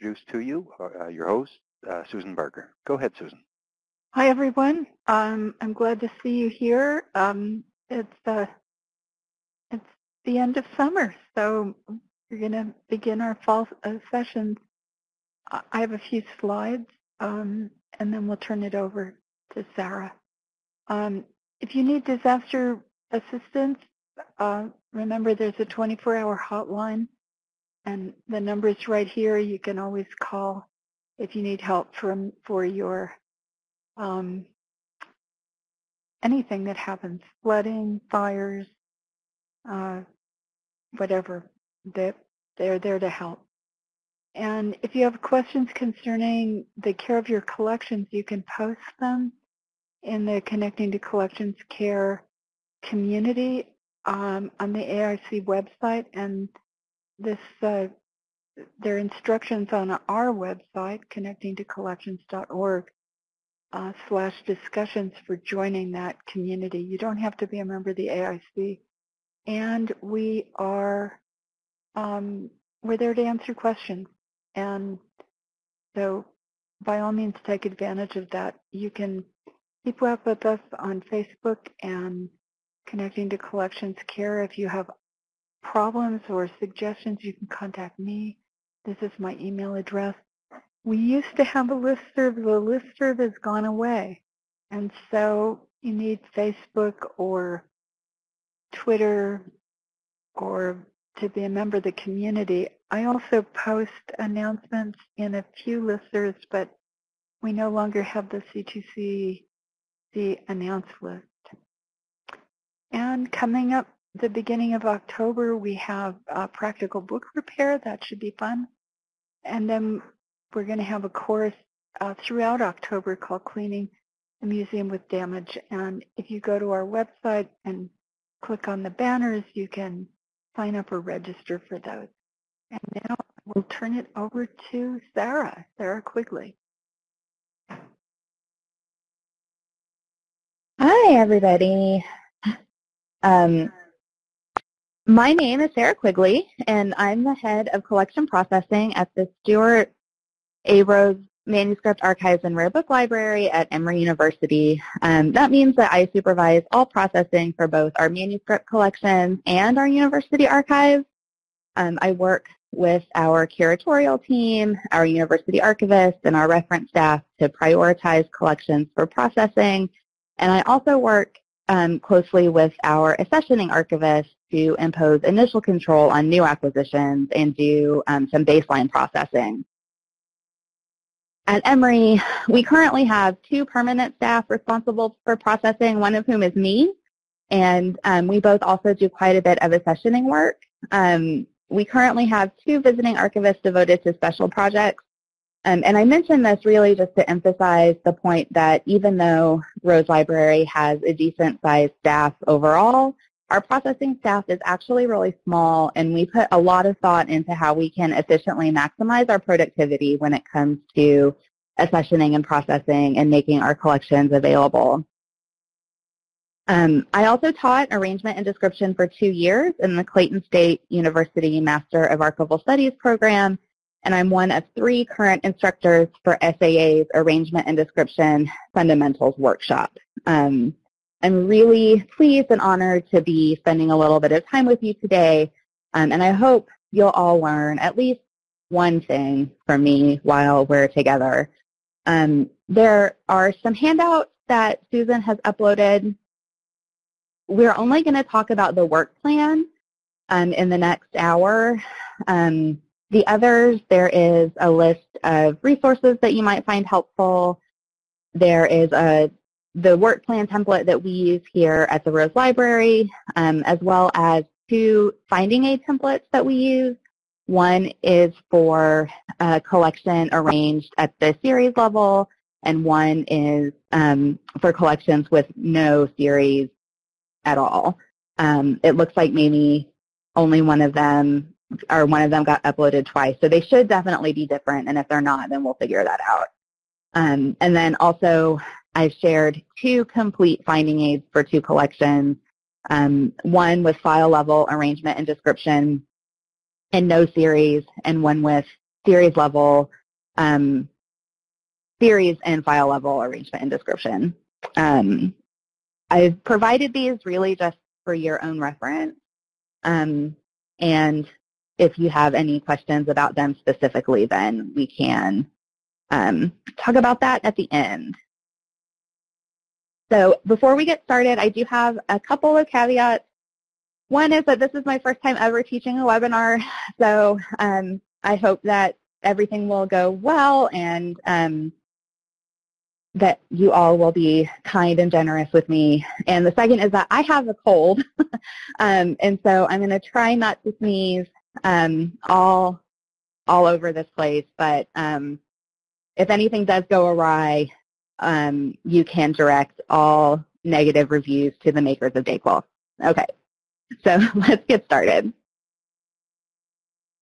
introduce to you uh, your host, uh, Susan Barker. Go ahead, Susan. Hi, everyone. Um, I'm glad to see you here. Um, it's, uh, it's the end of summer, so we're going to begin our fall uh, sessions. I have a few slides, um, and then we'll turn it over to Sarah. Um, if you need disaster assistance, uh, remember there's a 24-hour hotline, and the number is right here. You can always call if you need help from for your um, anything that happens, flooding, fires, uh, whatever. They, they're there to help. And if you have questions concerning the care of your collections, you can post them in the Connecting to Collections Care community um, on the AIC website. And this, uh, there are instructions on our website, connectingtocollections.org, uh, slash discussions for joining that community. You don't have to be a member of the AIC. And we are, um, we're there to answer questions. And so by all means, take advantage of that. You can keep up with us on Facebook and Connecting to Collections Care. If you have problems or suggestions, you can contact me. This is my email address. We used to have a listserv. The listserv has gone away. And so you need Facebook or Twitter or to be a member of the community. I also post announcements in a few listservs, but we no longer have the C2C the announce list. And coming up the beginning of October, we have a practical book repair. That should be fun. And then we're going to have a course uh, throughout October called Cleaning the Museum with Damage. And if you go to our website and click on the banners, you can sign up or register for those. And now we'll turn it over to Sarah, Sarah Quigley. Hi, everybody. Um, my name is Sarah Quigley, and I'm the head of collection processing at the Stuart A. Rose Manuscript Archives and Rare Book Library at Emory University. Um, that means that I supervise all processing for both our manuscript collections and our university archives. Um, I work with our curatorial team, our university archivists, and our reference staff to prioritize collections for processing. And I also work um, closely with our accessioning archivists to impose initial control on new acquisitions and do um, some baseline processing. At Emory, we currently have two permanent staff responsible for processing, one of whom is me, and um, we both also do quite a bit of accessioning work. Um, we currently have two visiting archivists devoted to special projects, um, and I mention this really just to emphasize the point that even though Rose Library has a decent sized staff overall, our processing staff is actually really small and we put a lot of thought into how we can efficiently maximize our productivity when it comes to accessioning and processing and making our collections available. Um, I also taught arrangement and description for two years in the Clayton State University Master of Archival Studies program, and I'm one of three current instructors for SAA's Arrangement and Description Fundamentals Workshop. Um, I'm really pleased and honored to be spending a little bit of time with you today, um, and I hope you'll all learn at least one thing from me while we're together. Um, there are some handouts that Susan has uploaded. We're only going to talk about the work plan um, in the next hour. Um, the others, there is a list of resources that you might find helpful. There is a the work plan template that we use here at the Rose Library, um, as well as two finding aid templates that we use. One is for a collection arranged at the series level, and one is um, for collections with no series at all. Um, it looks like maybe only one of them or one of them got uploaded twice. So they should definitely be different, and if they're not, then we'll figure that out. Um, and then also I've shared two complete finding aids for two collections, um, one with file level arrangement and description and no series, and one with series level, um, series and file level arrangement and description. Um, I've provided these really just for your own reference. Um, and if you have any questions about them specifically, then we can um, talk about that at the end. So before we get started, I do have a couple of caveats. One is that this is my first time ever teaching a webinar, so um, I hope that everything will go well and um, that you all will be kind and generous with me. And the second is that I have a cold, um, and so I'm going to try not to sneeze um, all all over this place. But um, if anything does go awry, um, you can direct all negative reviews to the makers of Dayquil. Okay, so let's get started.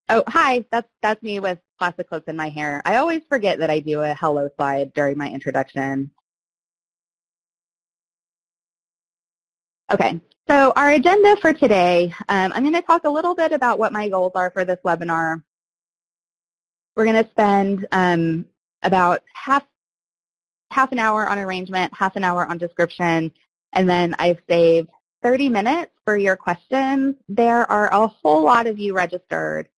Oh, hi, that's, that's me with plastic clips in my hair. I always forget that I do a hello slide during my introduction. Okay, so our agenda for today, um, I'm going to talk a little bit about what my goals are for this webinar. We're going to spend um, about half half an hour on arrangement, half an hour on description, and then I've saved 30 minutes for your questions. There are a whole lot of you registered,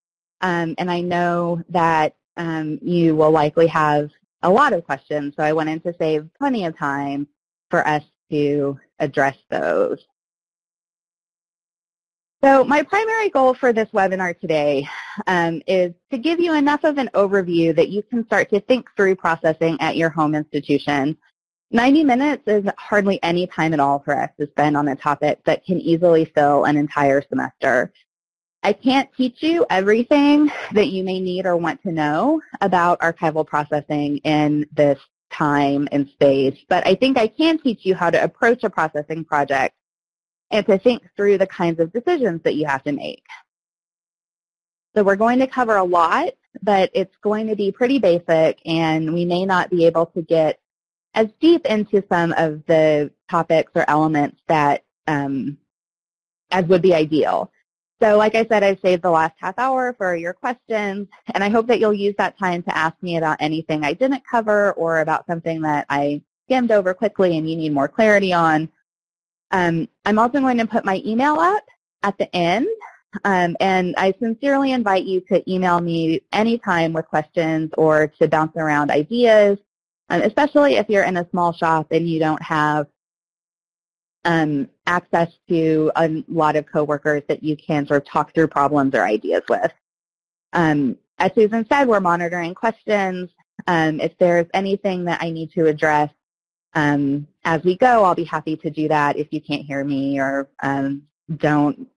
um, and I know that um, you will likely have a lot of questions, so I wanted to save plenty of time for us to address those. So my primary goal for this webinar today um, is to give you enough of an overview that you can start to think through processing at your home institution. 90 minutes is hardly any time at all for us to spend on a topic that can easily fill an entire semester. I can't teach you everything that you may need or want to know about archival processing in this time and space, but I think I can teach you how to approach a processing project and to think through the kinds of decisions that you have to make. So we're going to cover a lot, but it's going to be pretty basic and we may not be able to get as deep into some of the topics or elements that um, as would be ideal. So like I said, I've saved the last half hour for your questions, and I hope that you'll use that time to ask me about anything I didn't cover or about something that I skimmed over quickly and you need more clarity on. Um, I'm also going to put my email up at the end, um, and I sincerely invite you to email me anytime with questions or to bounce around ideas, um, especially if you're in a small shop and you don't have um, access to a lot of coworkers that you can sort of talk through problems or ideas with. Um, as Susan said, we're monitoring questions. Um, if there's anything that I need to address um, as we go, I'll be happy to do that if you can't hear me or um, don't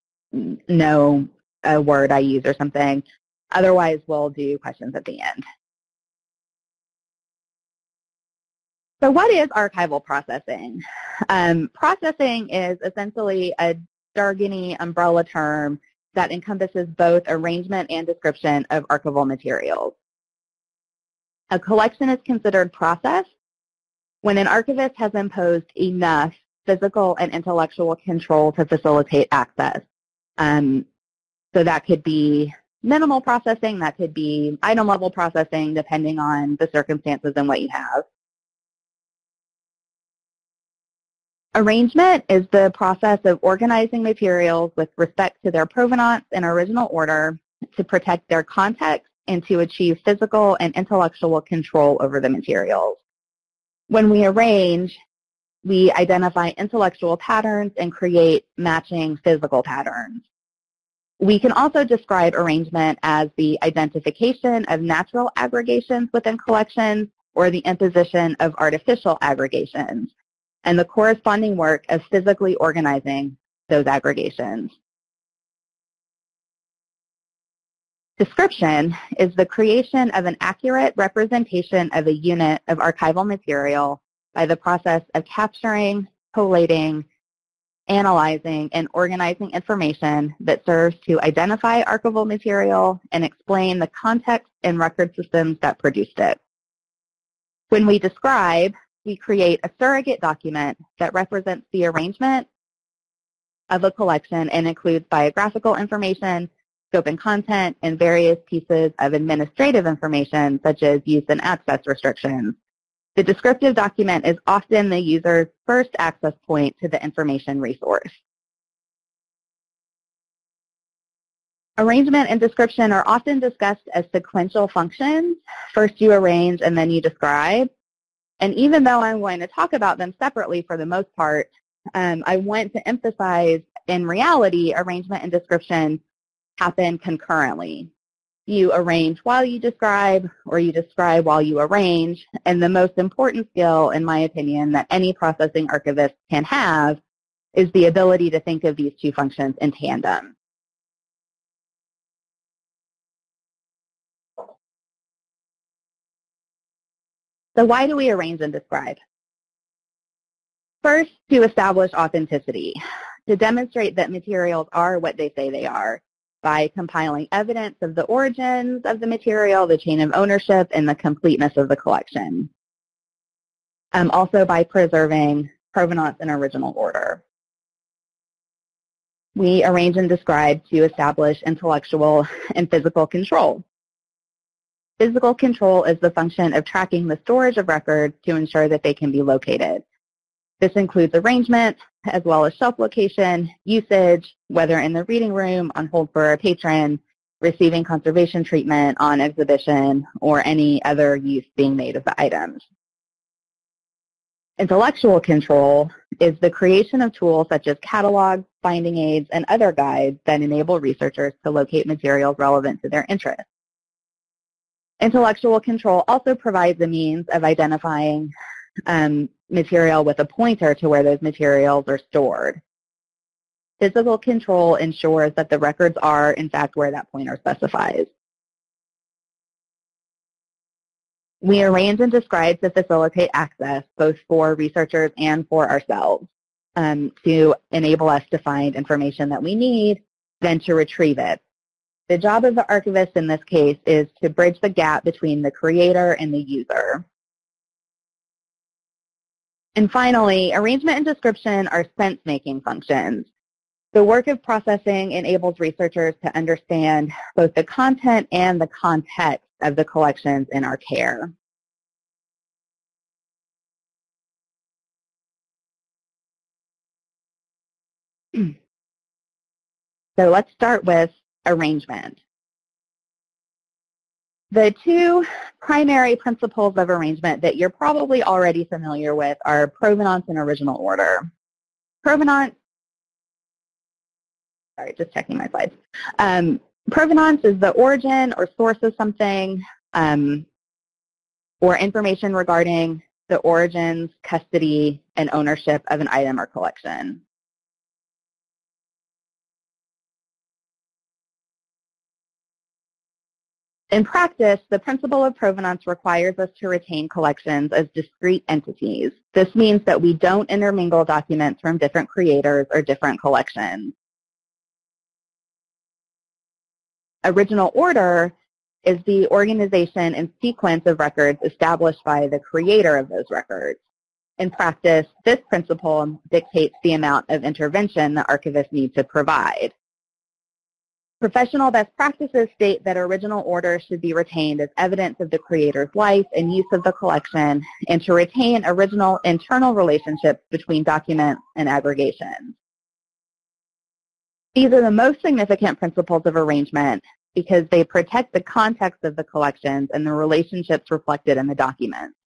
know a word I use or something. Otherwise, we'll do questions at the end. So what is archival processing? Um, processing is essentially a jargony umbrella term that encompasses both arrangement and description of archival materials. A collection is considered processed when an archivist has imposed enough physical and intellectual control to facilitate access. Um, so that could be minimal processing, that could be item level processing, depending on the circumstances and what you have. Arrangement is the process of organizing materials with respect to their provenance and original order to protect their context and to achieve physical and intellectual control over the materials. When we arrange, we identify intellectual patterns and create matching physical patterns. We can also describe arrangement as the identification of natural aggregations within collections or the imposition of artificial aggregations and the corresponding work of physically organizing those aggregations. Description is the creation of an accurate representation of a unit of archival material by the process of capturing, collating, analyzing, and organizing information that serves to identify archival material and explain the context and record systems that produced it. When we describe, we create a surrogate document that represents the arrangement of a collection and includes biographical information, scope and content, and various pieces of administrative information such as use and access restrictions. The descriptive document is often the user's first access point to the information resource. Arrangement and description are often discussed as sequential functions. First you arrange and then you describe. And even though I'm going to talk about them separately for the most part, um, I want to emphasize in reality, arrangement and description happen concurrently. You arrange while you describe, or you describe while you arrange, and the most important skill, in my opinion, that any processing archivist can have is the ability to think of these two functions in tandem. So why do we arrange and describe? First, to establish authenticity, to demonstrate that materials are what they say they are by compiling evidence of the origins of the material, the chain of ownership, and the completeness of the collection. Um, also by preserving provenance in original order. We arrange and describe to establish intellectual and physical control. Physical control is the function of tracking the storage of records to ensure that they can be located. This includes arrangement, as well as shelf location, usage, whether in the reading room, on hold for a patron, receiving conservation treatment on exhibition, or any other use being made of the items. Intellectual control is the creation of tools such as catalogs, finding aids, and other guides that enable researchers to locate materials relevant to their interests. Intellectual control also provides a means of identifying um, material with a pointer to where those materials are stored. Physical control ensures that the records are, in fact, where that pointer specifies. We arrange and describe to facilitate access both for researchers and for ourselves um, to enable us to find information that we need, then to retrieve it. The job of the archivist in this case is to bridge the gap between the creator and the user. And finally, arrangement and description are sense-making functions. The work of processing enables researchers to understand both the content and the context of the collections in our care. So let's start with arrangement. The two primary principles of arrangement that you're probably already familiar with are provenance and original order. Provenance, sorry, just checking my slides. Um, provenance is the origin or source of something um, or information regarding the origins, custody, and ownership of an item or collection. In practice, the principle of provenance requires us to retain collections as discrete entities. This means that we don't intermingle documents from different creators or different collections. Original order is the organization and sequence of records established by the creator of those records. In practice, this principle dictates the amount of intervention the archivist needs to provide. Professional best practices state that original order should be retained as evidence of the creator's life and use of the collection, and to retain original internal relationships between documents and aggregations. These are the most significant principles of arrangement because they protect the context of the collections and the relationships reflected in the documents.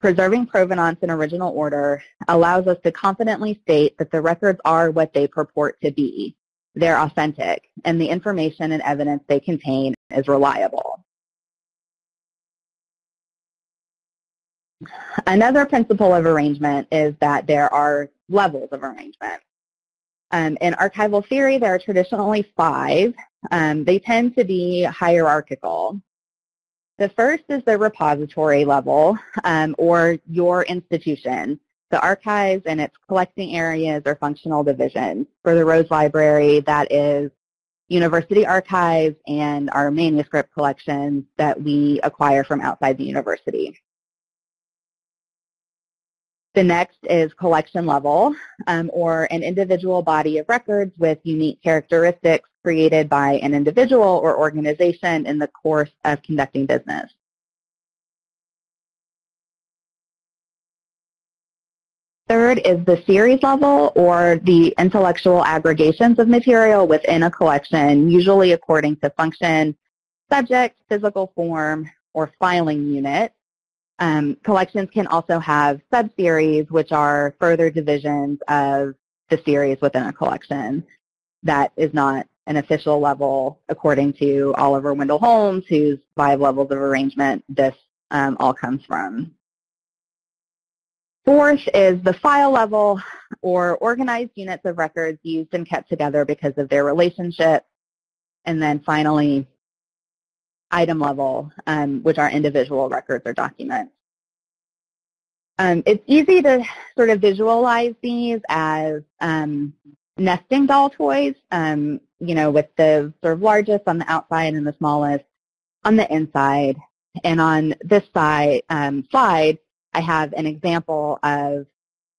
Preserving provenance in original order allows us to confidently state that the records are what they purport to be, they're authentic, and the information and evidence they contain is reliable. Another principle of arrangement is that there are levels of arrangement. Um, in archival theory, there are traditionally five. Um, they tend to be hierarchical. The first is the repository level, um, or your institution. The archives and its collecting areas are functional divisions. For the Rose Library, that is university archives and our manuscript collections that we acquire from outside the university. The next is collection level, um, or an individual body of records with unique characteristics created by an individual or organization in the course of conducting business. Third is the series level or the intellectual aggregations of material within a collection, usually according to function, subject, physical form, or filing unit. Um, collections can also have subseries, which are further divisions of the series within a collection. That is not an official level according to Oliver Wendell Holmes, whose five levels of arrangement this um, all comes from. Fourth is the file level or organized units of records used and kept together because of their relationship. And then finally, item level, um, which are individual records or documents. Um, it's easy to sort of visualize these as um, nesting doll toys, um, you know, with the sort of largest on the outside and the smallest on the inside. And on this side um, slide, I have an example of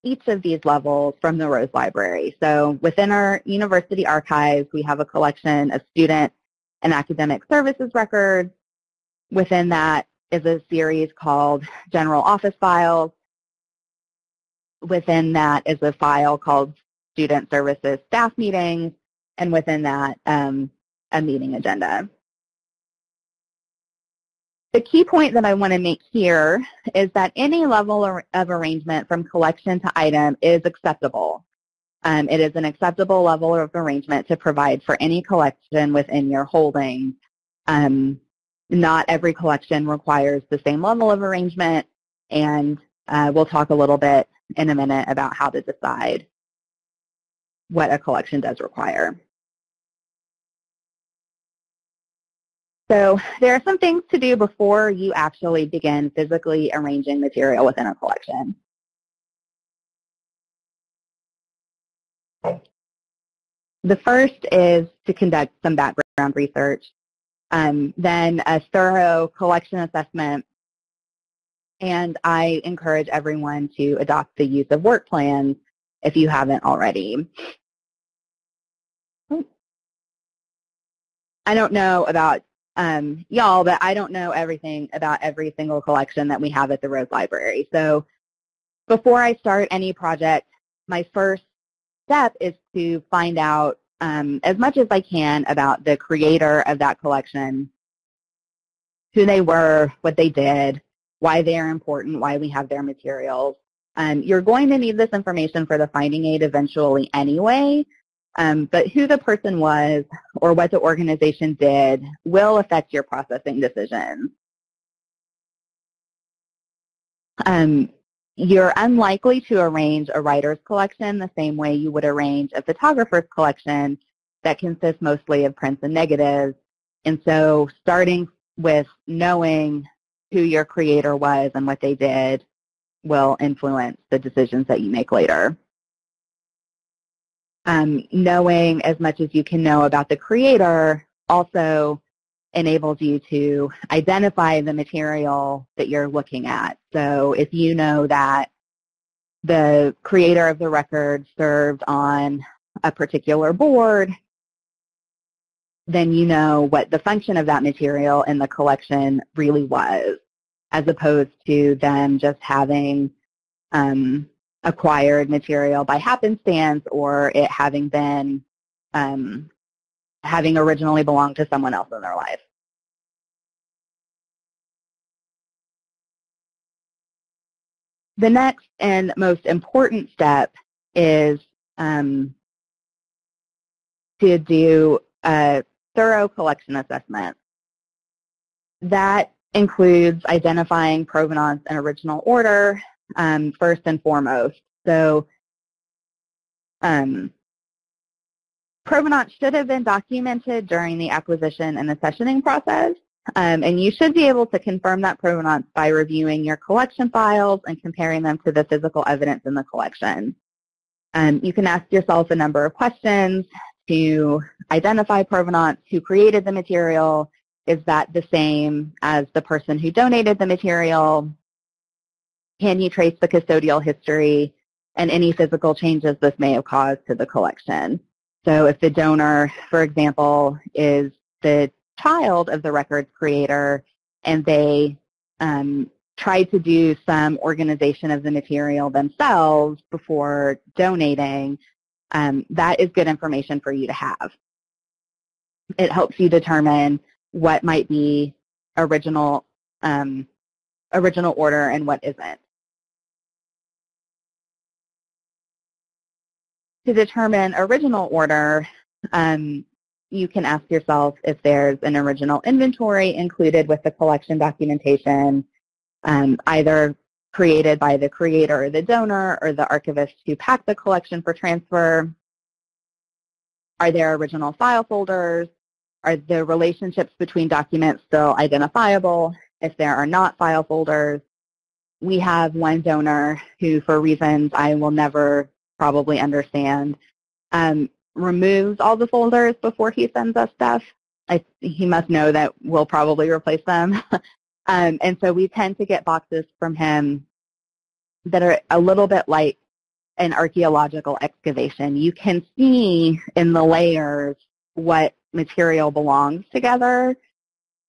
each of these levels from the Rose Library. So within our university archives, we have a collection of student and academic services records. Within that is a series called General Office Files. Within that is a file called Student Services Staff Meetings. And within that, um, a meeting agenda. The key point that I want to make here is that any level of arrangement from collection to item is acceptable. Um, it is an acceptable level of arrangement to provide for any collection within your holdings. Um, not every collection requires the same level of arrangement, and uh, we'll talk a little bit in a minute about how to decide what a collection does require. So there are some things to do before you actually begin physically arranging material within a collection. The first is to conduct some background research, um, then a thorough collection assessment, and I encourage everyone to adopt the use of work plans if you haven't already. I don't know about um, y'all, but I don't know everything about every single collection that we have at the Rose Library. So before I start any project, my first step is to find out um, as much as I can about the creator of that collection, who they were, what they did, why they are important, why we have their materials. Um, you're going to need this information for the finding aid eventually anyway, um, but who the person was or what the organization did will affect your processing decisions. Um, you're unlikely to arrange a writer's collection the same way you would arrange a photographer's collection that consists mostly of prints and negatives. And so starting with knowing who your creator was and what they did will influence the decisions that you make later um, knowing as much as you can know about the creator also enables you to identify the material that you're looking at. So if you know that the creator of the record served on a particular board, then you know what the function of that material in the collection really was, as opposed to them just having um, acquired material by happenstance or it having been um, having originally belonged to someone else in their life. The next and most important step is um, to do a thorough collection assessment. That includes identifying provenance and original order, um, first and foremost. So um, provenance should have been documented during the acquisition and accessioning process. Um, and you should be able to confirm that provenance by reviewing your collection files and comparing them to the physical evidence in the collection. Um, you can ask yourself a number of questions to identify provenance, who created the material, is that the same as the person who donated the material? Can you trace the custodial history and any physical changes this may have caused to the collection? So if the donor, for example, is the child of the records creator and they um, tried to do some organization of the material themselves before donating, um, that is good information for you to have. It helps you determine what might be original um, original order and what isn't. To determine original order, um, you can ask yourself if there's an original inventory included with the collection documentation, um, either created by the creator or the donor or the archivist who packed the collection for transfer. Are there original file folders? Are the relationships between documents still identifiable? If there are not file folders, we have one donor who, for reasons I will never probably understand, um, removes all the folders before he sends us stuff. I, he must know that we'll probably replace them. um, and so we tend to get boxes from him that are a little bit like an archaeological excavation. You can see in the layers what material belongs together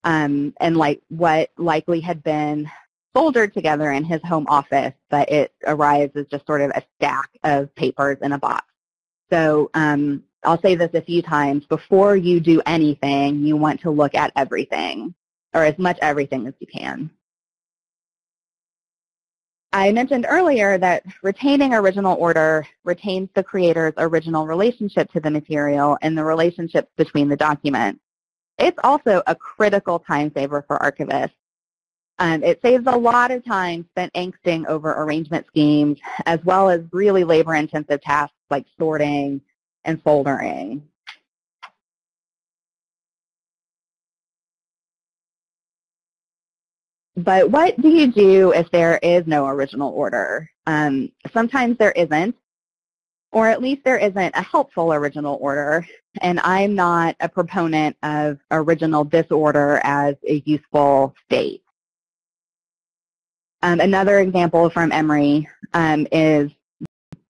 um, and like what likely had been soldered together in his home office, but it arrives as just sort of a stack of papers in a box. So um, I'll say this a few times. Before you do anything, you want to look at everything, or as much everything as you can. I mentioned earlier that retaining original order retains the creator's original relationship to the material and the relationships between the documents. It's also a critical time saver for archivists. Um, it saves a lot of time spent angsting over arrangement schemes, as well as really labor-intensive tasks like sorting and foldering. But what do you do if there is no original order? Um, sometimes there isn't, or at least there isn't a helpful original order. And I'm not a proponent of original disorder as a useful state. Um, another example from Emory um, is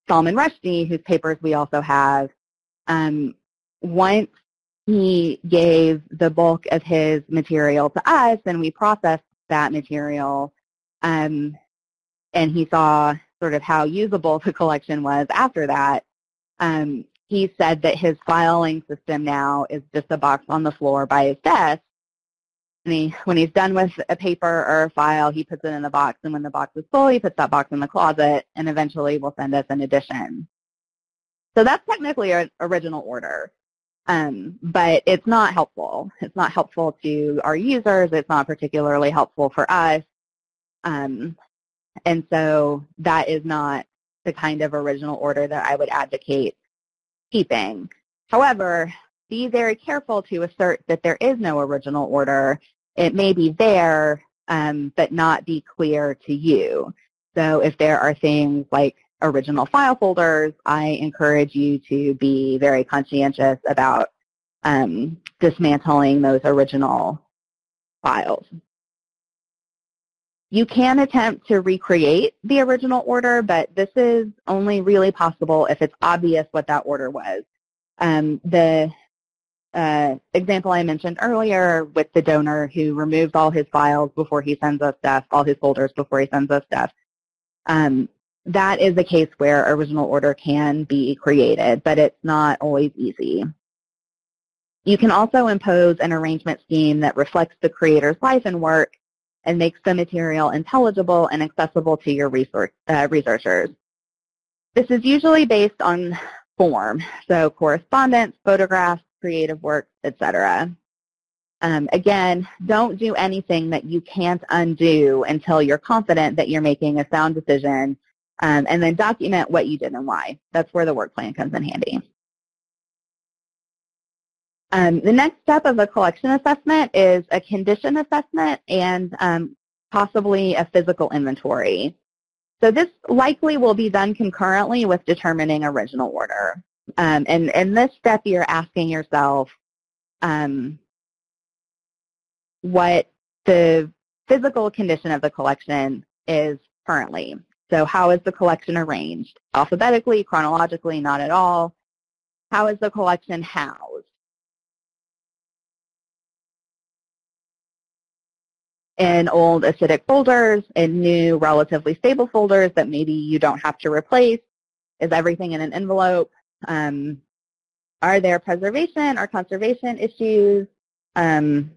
Salman Rushdie, whose papers we also have. Um, once he gave the bulk of his material to us and we processed that material, um, and he saw sort of how usable the collection was after that, um, he said that his filing system now is just a box on the floor by his desk and he, when he's done with a paper or a file, he puts it in the box. And when the box is full, he puts that box in the closet and eventually will send us an edition. So that's technically an original order. Um, but it's not helpful. It's not helpful to our users. It's not particularly helpful for us. Um, and so that is not the kind of original order that I would advocate keeping. However, be very careful to assert that there is no original order it may be there, um, but not be clear to you. So if there are things like original file folders, I encourage you to be very conscientious about um, dismantling those original files. You can attempt to recreate the original order, but this is only really possible if it's obvious what that order was. Um, the uh, example I mentioned earlier with the donor who removes all his files before he sends us stuff, all his folders before he sends us stuff. Um, that is a case where original order can be created, but it's not always easy. You can also impose an arrangement scheme that reflects the creator's life and work and makes the material intelligible and accessible to your resource, uh, researchers. This is usually based on form, so correspondence, photographs, creative work, etc. Um, again, don't do anything that you can't undo until you're confident that you're making a sound decision, um, and then document what you did and why. That's where the work plan comes in handy. Um, the next step of a collection assessment is a condition assessment and um, possibly a physical inventory. So this likely will be done concurrently with determining original order. Um, and in this step, you're asking yourself um, what the physical condition of the collection is currently. So how is the collection arranged? Alphabetically, chronologically, not at all. How is the collection housed? In old acidic folders, in new relatively stable folders that maybe you don't have to replace? Is everything in an envelope? Um, are there preservation or conservation issues um,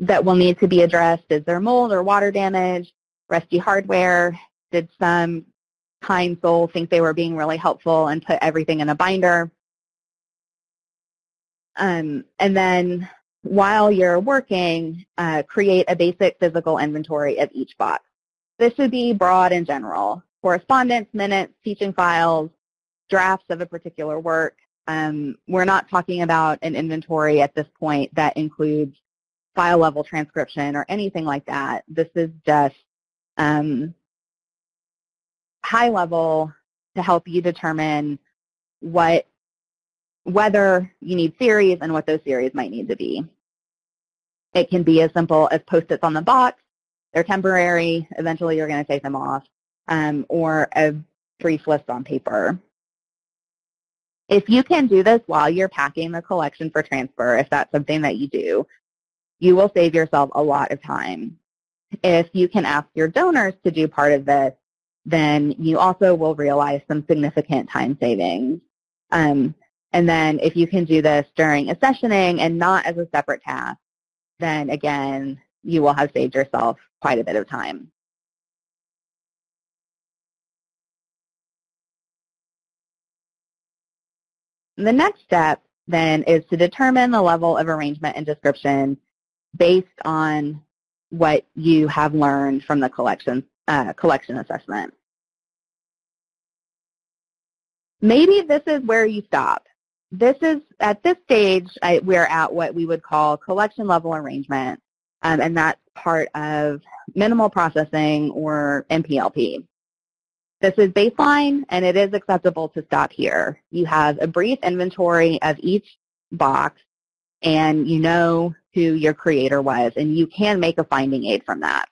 that will need to be addressed? Is there mold or water damage, rusty hardware? Did some kind soul think they were being really helpful and put everything in a binder? Um, and then while you're working, uh, create a basic physical inventory of each box. This should be broad and general. Correspondence, minutes, teaching files, drafts of a particular work. Um, we're not talking about an inventory at this point that includes file level transcription or anything like that. This is just um, high level to help you determine what whether you need series and what those series might need to be. It can be as simple as post-its on the box. They're temporary. Eventually you're going to take them off. Um, or a brief list on paper. If you can do this while you're packing the collection for transfer, if that's something that you do, you will save yourself a lot of time. If you can ask your donors to do part of this, then you also will realize some significant time savings. Um, and then if you can do this during accessioning and not as a separate task, then again, you will have saved yourself quite a bit of time. The next step then is to determine the level of arrangement and description based on what you have learned from the collection, uh, collection assessment. Maybe this is where you stop. This is, at this stage, I, we're at what we would call collection level arrangement, um, and that's part of minimal processing or MPLP. This is baseline, and it is acceptable to stop here. You have a brief inventory of each box, and you know who your creator was, and you can make a finding aid from that.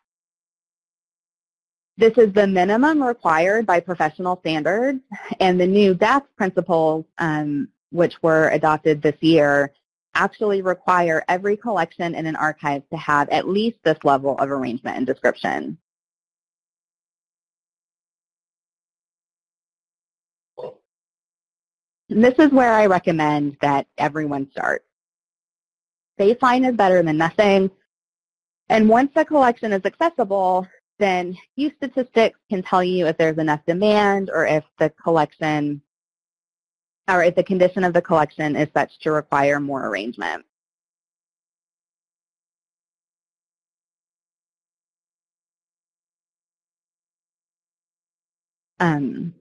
This is the minimum required by professional standards, and the new DACS principles, um, which were adopted this year, actually require every collection in an archive to have at least this level of arrangement and description. And this is where I recommend that everyone start. Baseline is better than nothing. And once the collection is accessible, then use statistics can tell you if there's enough demand or if the collection or if the condition of the collection is such to require more arrangement. Um,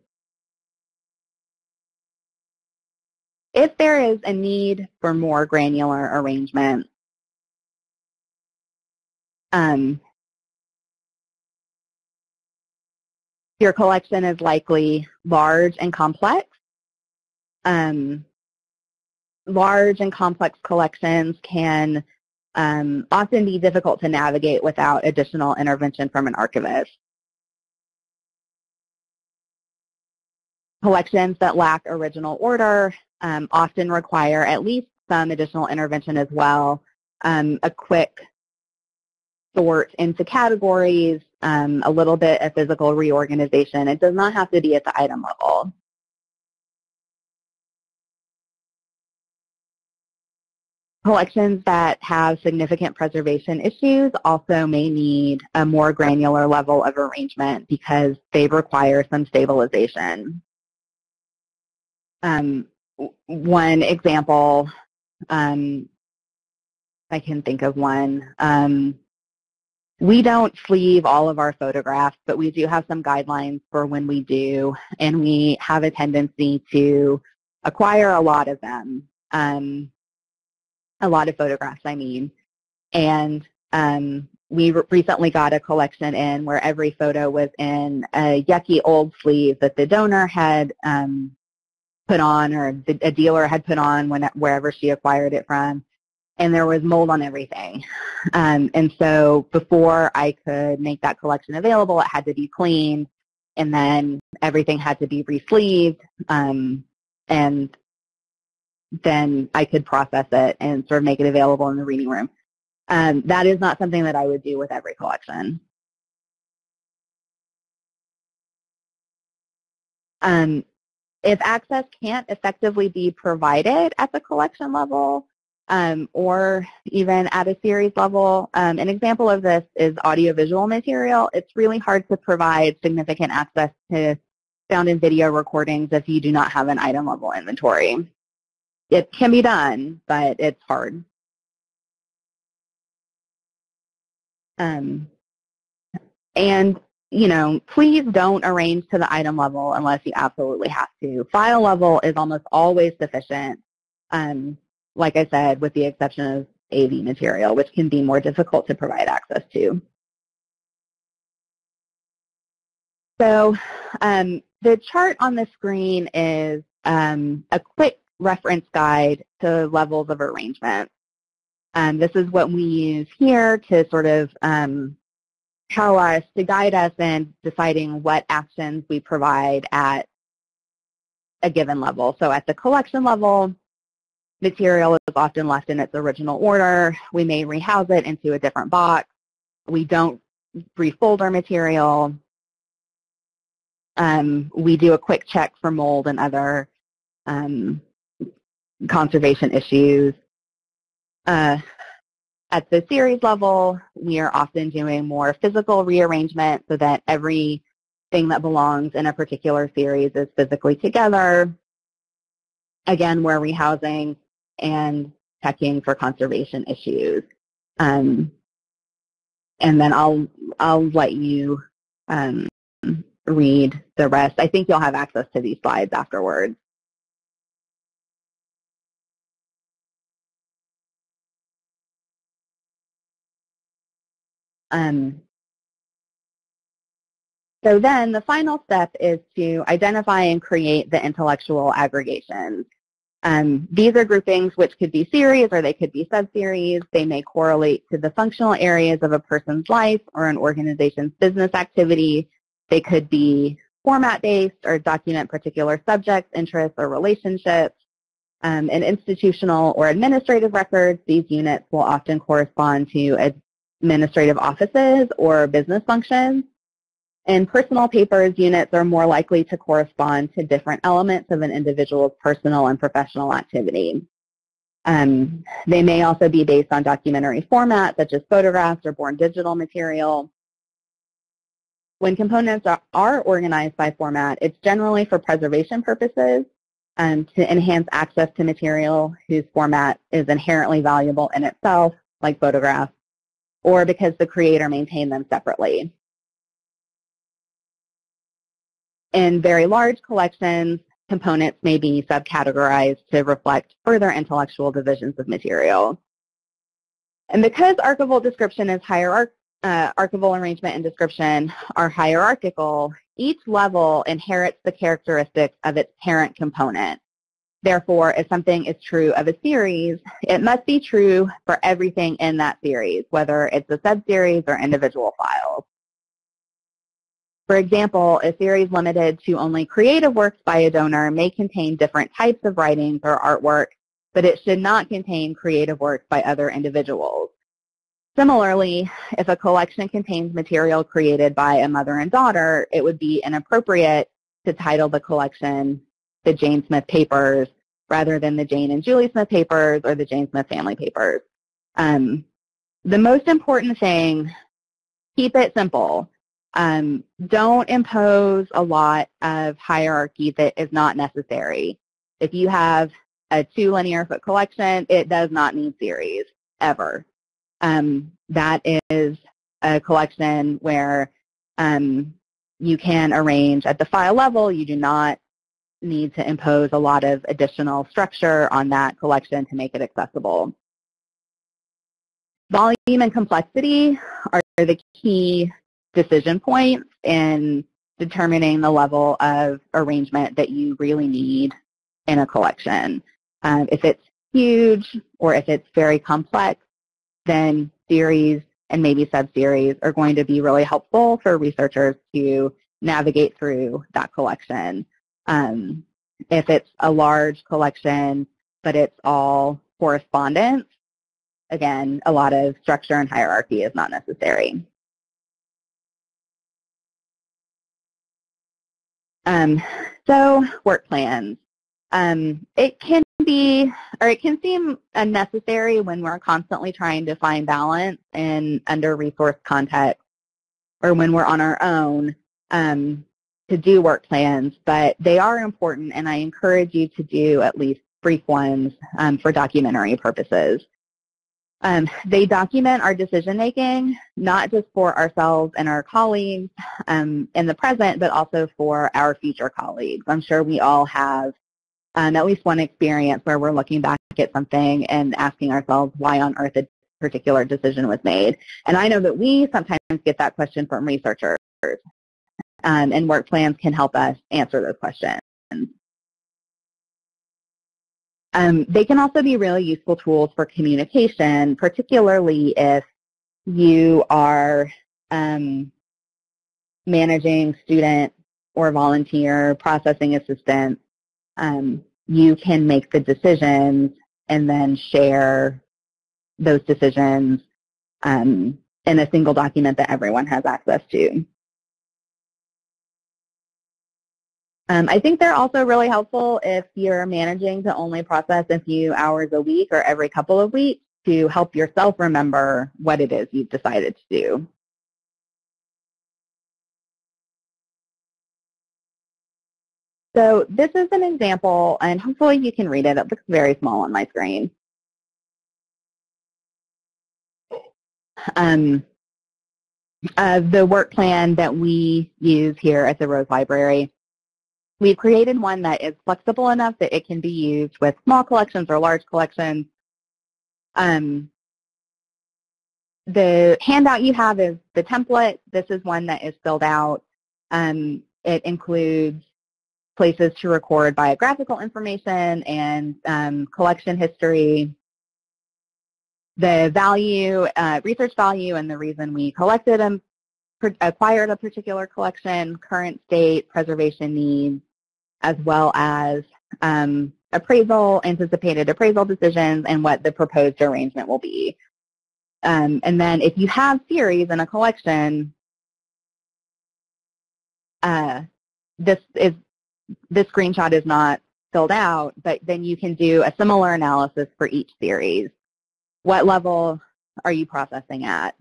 If there is a need for more granular arrangement, um, your collection is likely large and complex. Um, large and complex collections can um, often be difficult to navigate without additional intervention from an archivist. Collections that lack original order um, often require at least some additional intervention as well. Um, a quick sort into categories, um, a little bit of physical reorganization. It does not have to be at the item level. Collections that have significant preservation issues also may need a more granular level of arrangement because they require some stabilization. Um, one example, um, I can think of one. Um, we don't sleeve all of our photographs, but we do have some guidelines for when we do, and we have a tendency to acquire a lot of them, um, a lot of photographs, I mean. And um, we recently got a collection in where every photo was in a yucky old sleeve that the donor had um, put on or a dealer had put on when, wherever she acquired it from. And there was mold on everything. Um, and so before I could make that collection available, it had to be cleaned. and then everything had to be re-sleeved, um, and then I could process it and sort of make it available in the reading room. Um, that is not something that I would do with every collection. Um, if access can't effectively be provided at the collection level um, or even at a series level, um, an example of this is audiovisual material. It's really hard to provide significant access to sound and video recordings if you do not have an item level inventory. It can be done, but it's hard. Um, and you know, please don't arrange to the item level unless you absolutely have to. File level is almost always sufficient, um, like I said, with the exception of AV material, which can be more difficult to provide access to. So um, the chart on the screen is um, a quick reference guide to levels of arrangement. Um, this is what we use here to sort of um, tell us, to guide us in deciding what actions we provide at a given level. So at the collection level, material is often left in its original order. We may rehouse it into a different box. We don't refold our material. Um, we do a quick check for mold and other um, conservation issues. Uh, at the series level, we are often doing more physical rearrangement so that everything that belongs in a particular series is physically together. Again, we're rehousing and checking for conservation issues. Um, and then I'll, I'll let you um, read the rest. I think you'll have access to these slides afterwards. Um, so then the final step is to identify and create the intellectual aggregations. Um, these are groupings which could be series or they could be subseries. They may correlate to the functional areas of a person's life or an organization's business activity. They could be format-based or document particular subjects, interests, or relationships. Um, in institutional or administrative records, these units will often correspond to a administrative offices or business functions. In personal papers, units are more likely to correspond to different elements of an individual's personal and professional activity. Um, they may also be based on documentary format, such as photographs or born digital material. When components are, are organized by format, it's generally for preservation purposes um, to enhance access to material whose format is inherently valuable in itself, like photographs, or because the creator maintained them separately. In very large collections, components may be subcategorized to reflect further intellectual divisions of material. And because archival description is hierarch uh, archival arrangement and description are hierarchical, each level inherits the characteristics of its parent component. Therefore, if something is true of a series, it must be true for everything in that series, whether it's a subseries or individual files. For example, a series limited to only creative works by a donor may contain different types of writings or artwork, but it should not contain creative works by other individuals. Similarly, if a collection contains material created by a mother and daughter, it would be inappropriate to title the collection the Jane Smith papers rather than the Jane and Julie Smith papers or the Jane Smith family papers. Um, the most important thing, keep it simple. Um, don't impose a lot of hierarchy that is not necessary. If you have a two linear foot collection, it does not need series, ever. Um, that is a collection where um, you can arrange at the file level. You do not need to impose a lot of additional structure on that collection to make it accessible. Volume and complexity are the key decision points in determining the level of arrangement that you really need in a collection. Um, if it's huge or if it's very complex, then series and maybe subseries are going to be really helpful for researchers to navigate through that collection. Um, if it's a large collection, but it's all correspondence, again, a lot of structure and hierarchy is not necessary. Um, so work plans. Um, it can be, or it can seem unnecessary when we're constantly trying to find balance in under-resourced context or when we're on our own um, to do work plans, but they are important and I encourage you to do at least brief ones um, for documentary purposes. Um, they document our decision making, not just for ourselves and our colleagues um, in the present, but also for our future colleagues. I'm sure we all have um, at least one experience where we're looking back at something and asking ourselves why on earth a particular decision was made. And I know that we sometimes get that question from researchers, um, and work plans can help us answer those questions. Um, they can also be really useful tools for communication, particularly if you are um, managing student or volunteer processing assistance. Um, you can make the decisions and then share those decisions um, in a single document that everyone has access to. Um, I think they're also really helpful if you're managing to only process a few hours a week or every couple of weeks to help yourself remember what it is you've decided to do. So this is an example, and hopefully you can read it. It looks very small on my screen. Um, uh, the work plan that we use here at the Rose Library We've created one that is flexible enough that it can be used with small collections or large collections. Um, the handout you have is the template. This is one that is filled out. Um, it includes places to record biographical information and um, collection history, the value, uh, research value, and the reason we collected and acquired a particular collection, current state, preservation needs, as well as um, appraisal, anticipated appraisal decisions, and what the proposed arrangement will be. Um, and then if you have series in a collection, uh, this is this screenshot is not filled out, but then you can do a similar analysis for each series. What level are you processing at?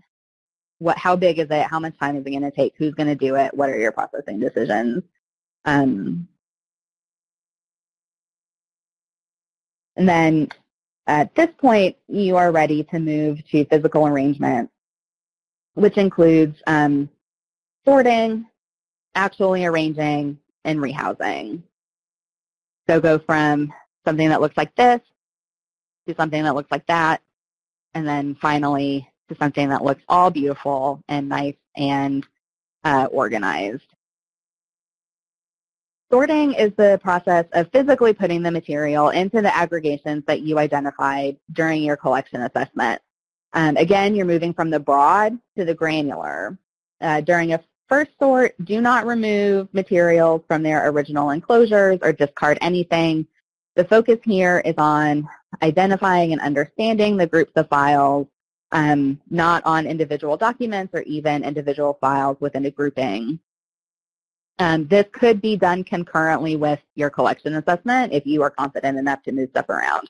What, how big is it? How much time is it going to take? Who's going to do it? What are your processing decisions? Um, And then at this point, you are ready to move to physical arrangement, which includes um, sorting, actually arranging, and rehousing. So go from something that looks like this to something that looks like that, and then finally to something that looks all beautiful and nice and uh, organized. Sorting is the process of physically putting the material into the aggregations that you identified during your collection assessment. Um, again, you're moving from the broad to the granular. Uh, during a first sort, do not remove materials from their original enclosures or discard anything. The focus here is on identifying and understanding the groups of files, um, not on individual documents or even individual files within a grouping. Um, this could be done concurrently with your collection assessment if you are confident enough to move stuff around.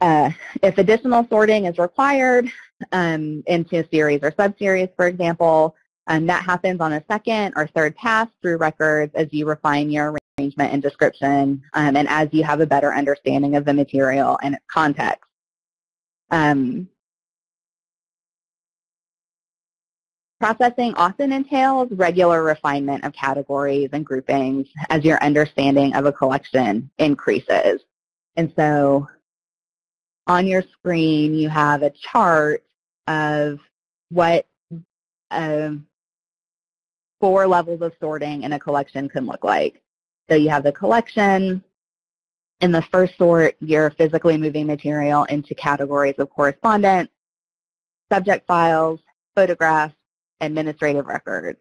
Uh, if additional sorting is required um, into series or subseries, for example, um, that happens on a second or third pass through records as you refine your arrangement and description um, and as you have a better understanding of the material and its context. Um, Processing often entails regular refinement of categories and groupings as your understanding of a collection increases. And so on your screen, you have a chart of what um, four levels of sorting in a collection can look like. So you have the collection. In the first sort, you're physically moving material into categories of correspondence, subject files, photographs, administrative records.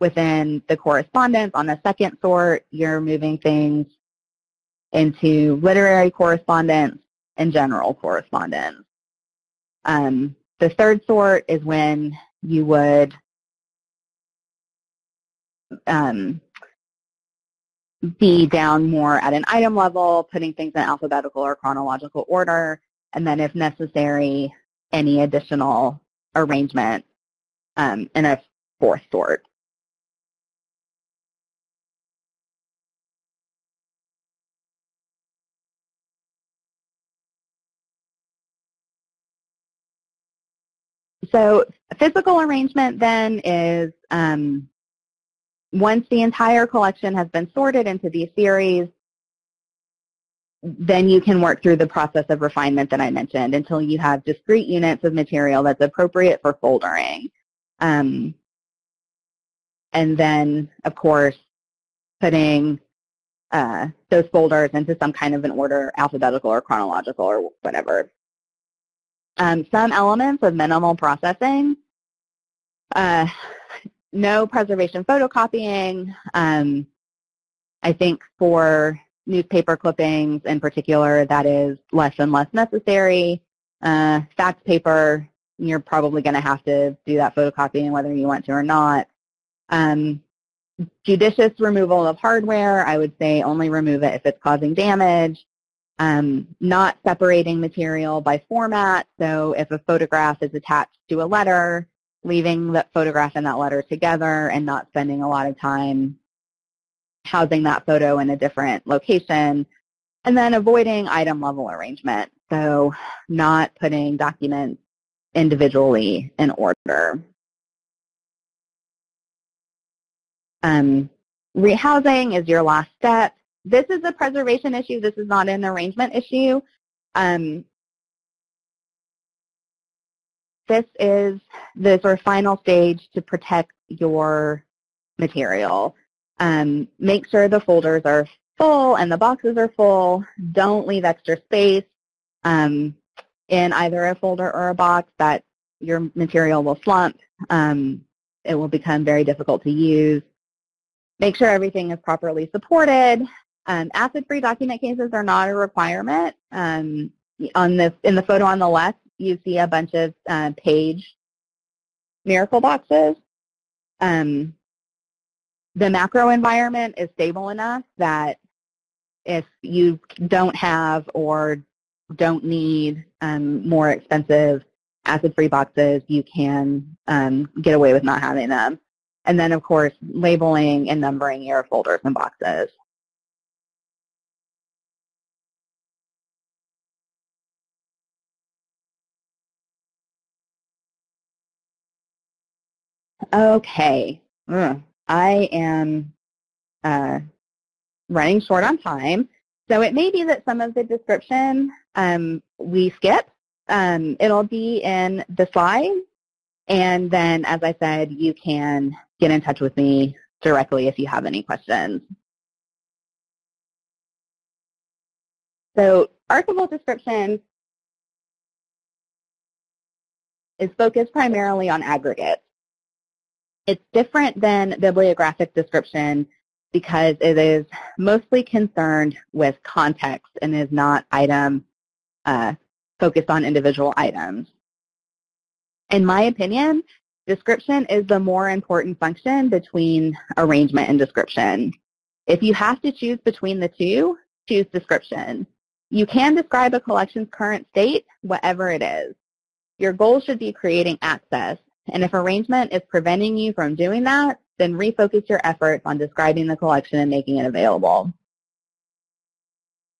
within the correspondence. On the second sort, you're moving things into literary correspondence and general correspondence. Um, the third sort is when you would um, be down more at an item level, putting things in alphabetical or chronological order, and then if necessary, any additional arrangement um, in a fourth sort. So physical arrangement then is um, once the entire collection has been sorted into these series, then you can work through the process of refinement that I mentioned until you have discrete units of material that's appropriate for foldering. Um, and then, of course, putting uh, those folders into some kind of an order, alphabetical or chronological or whatever. Um, some elements of minimal processing, uh, no preservation photocopying. Um, I think for newspaper clippings in particular, that is less and less necessary. Uh, fax paper, you're probably going to have to do that photocopying whether you want to or not. Um, judicious removal of hardware, I would say only remove it if it's causing damage. Um, not separating material by format, so if a photograph is attached to a letter, leaving the photograph and that letter together and not spending a lot of time housing that photo in a different location, and then avoiding item level arrangement, so not putting documents individually in order. Um, rehousing is your last step. This is a preservation issue. This is not an arrangement issue. Um, this is the sort of final stage to protect your material. Um, make sure the folders are full and the boxes are full. Don't leave extra space um, in either a folder or a box that your material will slump. Um, it will become very difficult to use. Make sure everything is properly supported. Um, acid-free document cases are not a requirement. Um, on the, in the photo on the left, you see a bunch of uh, Paige Miracle boxes. Um, the macro environment is stable enough that if you don't have or don't need um, more expensive acid-free boxes, you can um, get away with not having them. And then, of course, labeling and numbering your folders and boxes. Okay, I am uh, running short on time. So it may be that some of the description um, we skip. Um, it'll be in the slides. And then, as I said, you can get in touch with me directly if you have any questions. So archival description is focused primarily on aggregates. It's different than bibliographic description because it is mostly concerned with context and is not item uh, focused on individual items. In my opinion, description is the more important function between arrangement and description. If you have to choose between the two, choose description. You can describe a collection's current state, whatever it is. Your goal should be creating access, and if arrangement is preventing you from doing that, then refocus your efforts on describing the collection and making it available.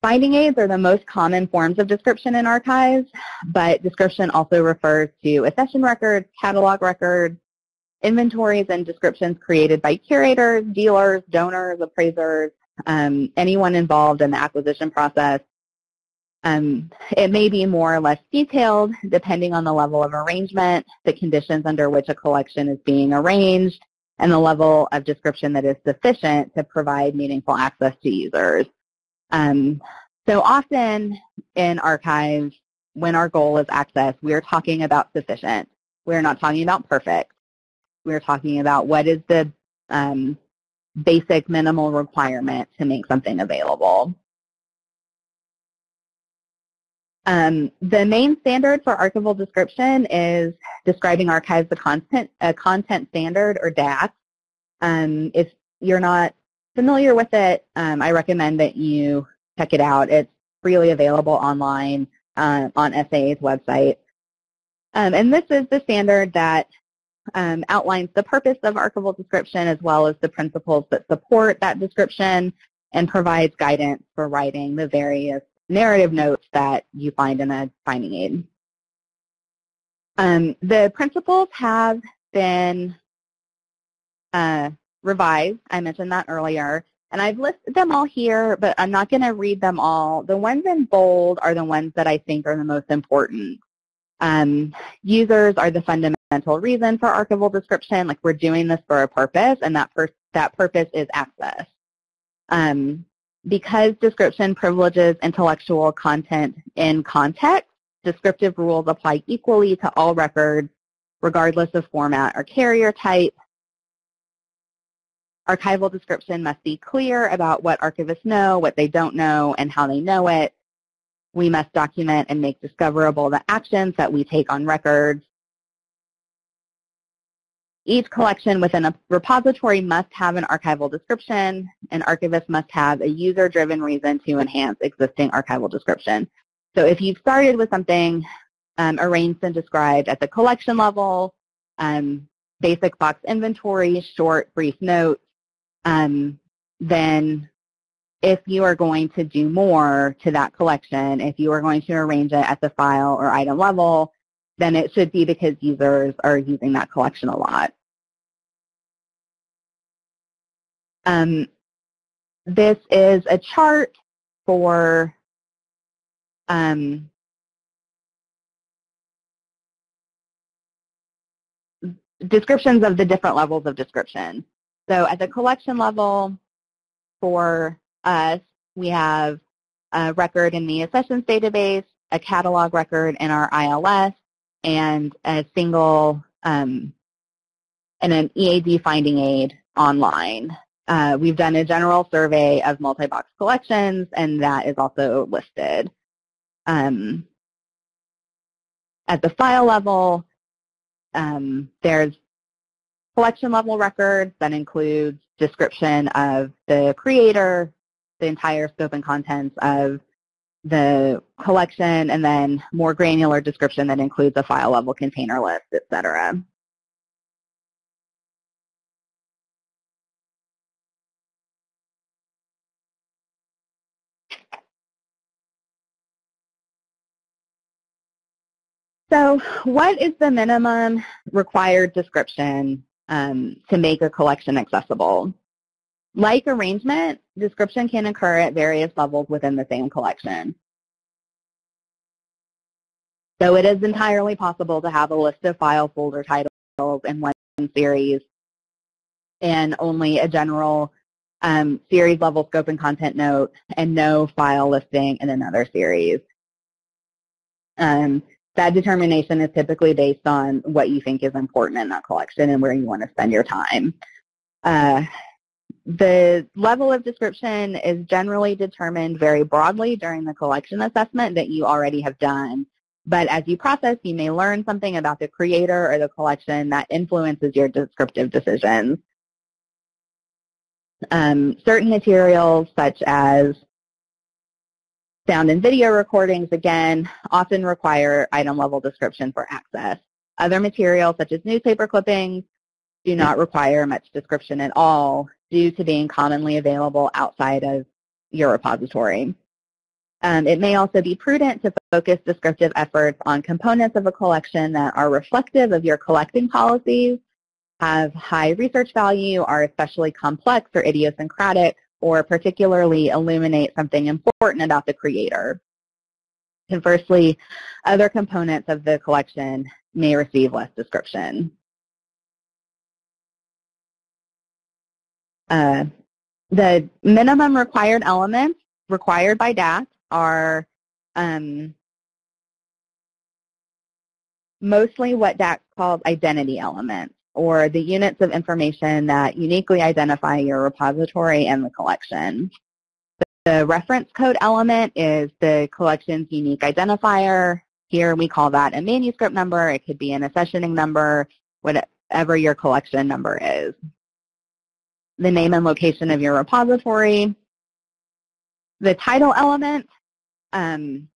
Finding aids are the most common forms of description in archives, but description also refers to accession records, catalog records, inventories and descriptions created by curators, dealers, donors, appraisers, um, anyone involved in the acquisition process, um, it may be more or less detailed depending on the level of arrangement, the conditions under which a collection is being arranged, and the level of description that is sufficient to provide meaningful access to users. Um, so often in archives, when our goal is access, we're talking about sufficient. We're not talking about perfect. We're talking about what is the um, basic minimal requirement to make something available. Um, the main standard for archival description is describing archives the content, a content standard or DACS. Um, if you're not familiar with it, um, I recommend that you check it out. It's freely available online uh, on SAA's website. Um, and this is the standard that um, outlines the purpose of archival description as well as the principles that support that description and provides guidance for writing the various narrative notes that you find in a finding aid. Um, the principles have been uh, revised. I mentioned that earlier. And I've listed them all here, but I'm not going to read them all. The ones in bold are the ones that I think are the most important. Um, users are the fundamental reason for archival description. Like we're doing this for a purpose, and that, that purpose is access. Um, because description privileges intellectual content in context, descriptive rules apply equally to all records, regardless of format or carrier type. Archival description must be clear about what archivists know, what they don't know, and how they know it. We must document and make discoverable the actions that we take on records. Each collection within a repository must have an archival description. An archivist must have a user-driven reason to enhance existing archival description. So if you've started with something um, arranged and described at the collection level, um, basic box inventory, short, brief notes, um, then if you are going to do more to that collection, if you are going to arrange it at the file or item level, then it should be because users are using that collection a lot. Um, this is a chart for um, descriptions of the different levels of description. So at the collection level, for us, we have a record in the accessions database, a catalog record in our ILS, and a single um, and an EAD finding aid online. Uh, we've done a general survey of multi-box collections, and that is also listed. Um, at the file level, um, there's collection level records that includes description of the creator, the entire scope and contents of the collection, and then more granular description that includes a file level container list, et cetera. So what is the minimum required description um, to make a collection accessible? Like arrangement, description can occur at various levels within the same collection. So it is entirely possible to have a list of file folder titles in one series and only a general um, series level scope and content note and no file listing in another series. Um, that determination is typically based on what you think is important in that collection and where you want to spend your time. Uh, the level of description is generally determined very broadly during the collection assessment that you already have done. But as you process, you may learn something about the creator or the collection that influences your descriptive decisions. Um, certain materials such as Sound and video recordings, again, often require item level description for access. Other materials, such as newspaper clippings, do not require much description at all due to being commonly available outside of your repository. Um, it may also be prudent to focus descriptive efforts on components of a collection that are reflective of your collecting policies, have high research value, are especially complex or idiosyncratic, or particularly illuminate something important about the creator. Conversely, other components of the collection may receive less description. Uh, the minimum required elements required by DACS are um, mostly what DACS calls identity elements or the units of information that uniquely identify your repository and the collection. The reference code element is the collection's unique identifier. Here we call that a manuscript number. It could be an accessioning number, whatever your collection number is. The name and location of your repository. The title element um,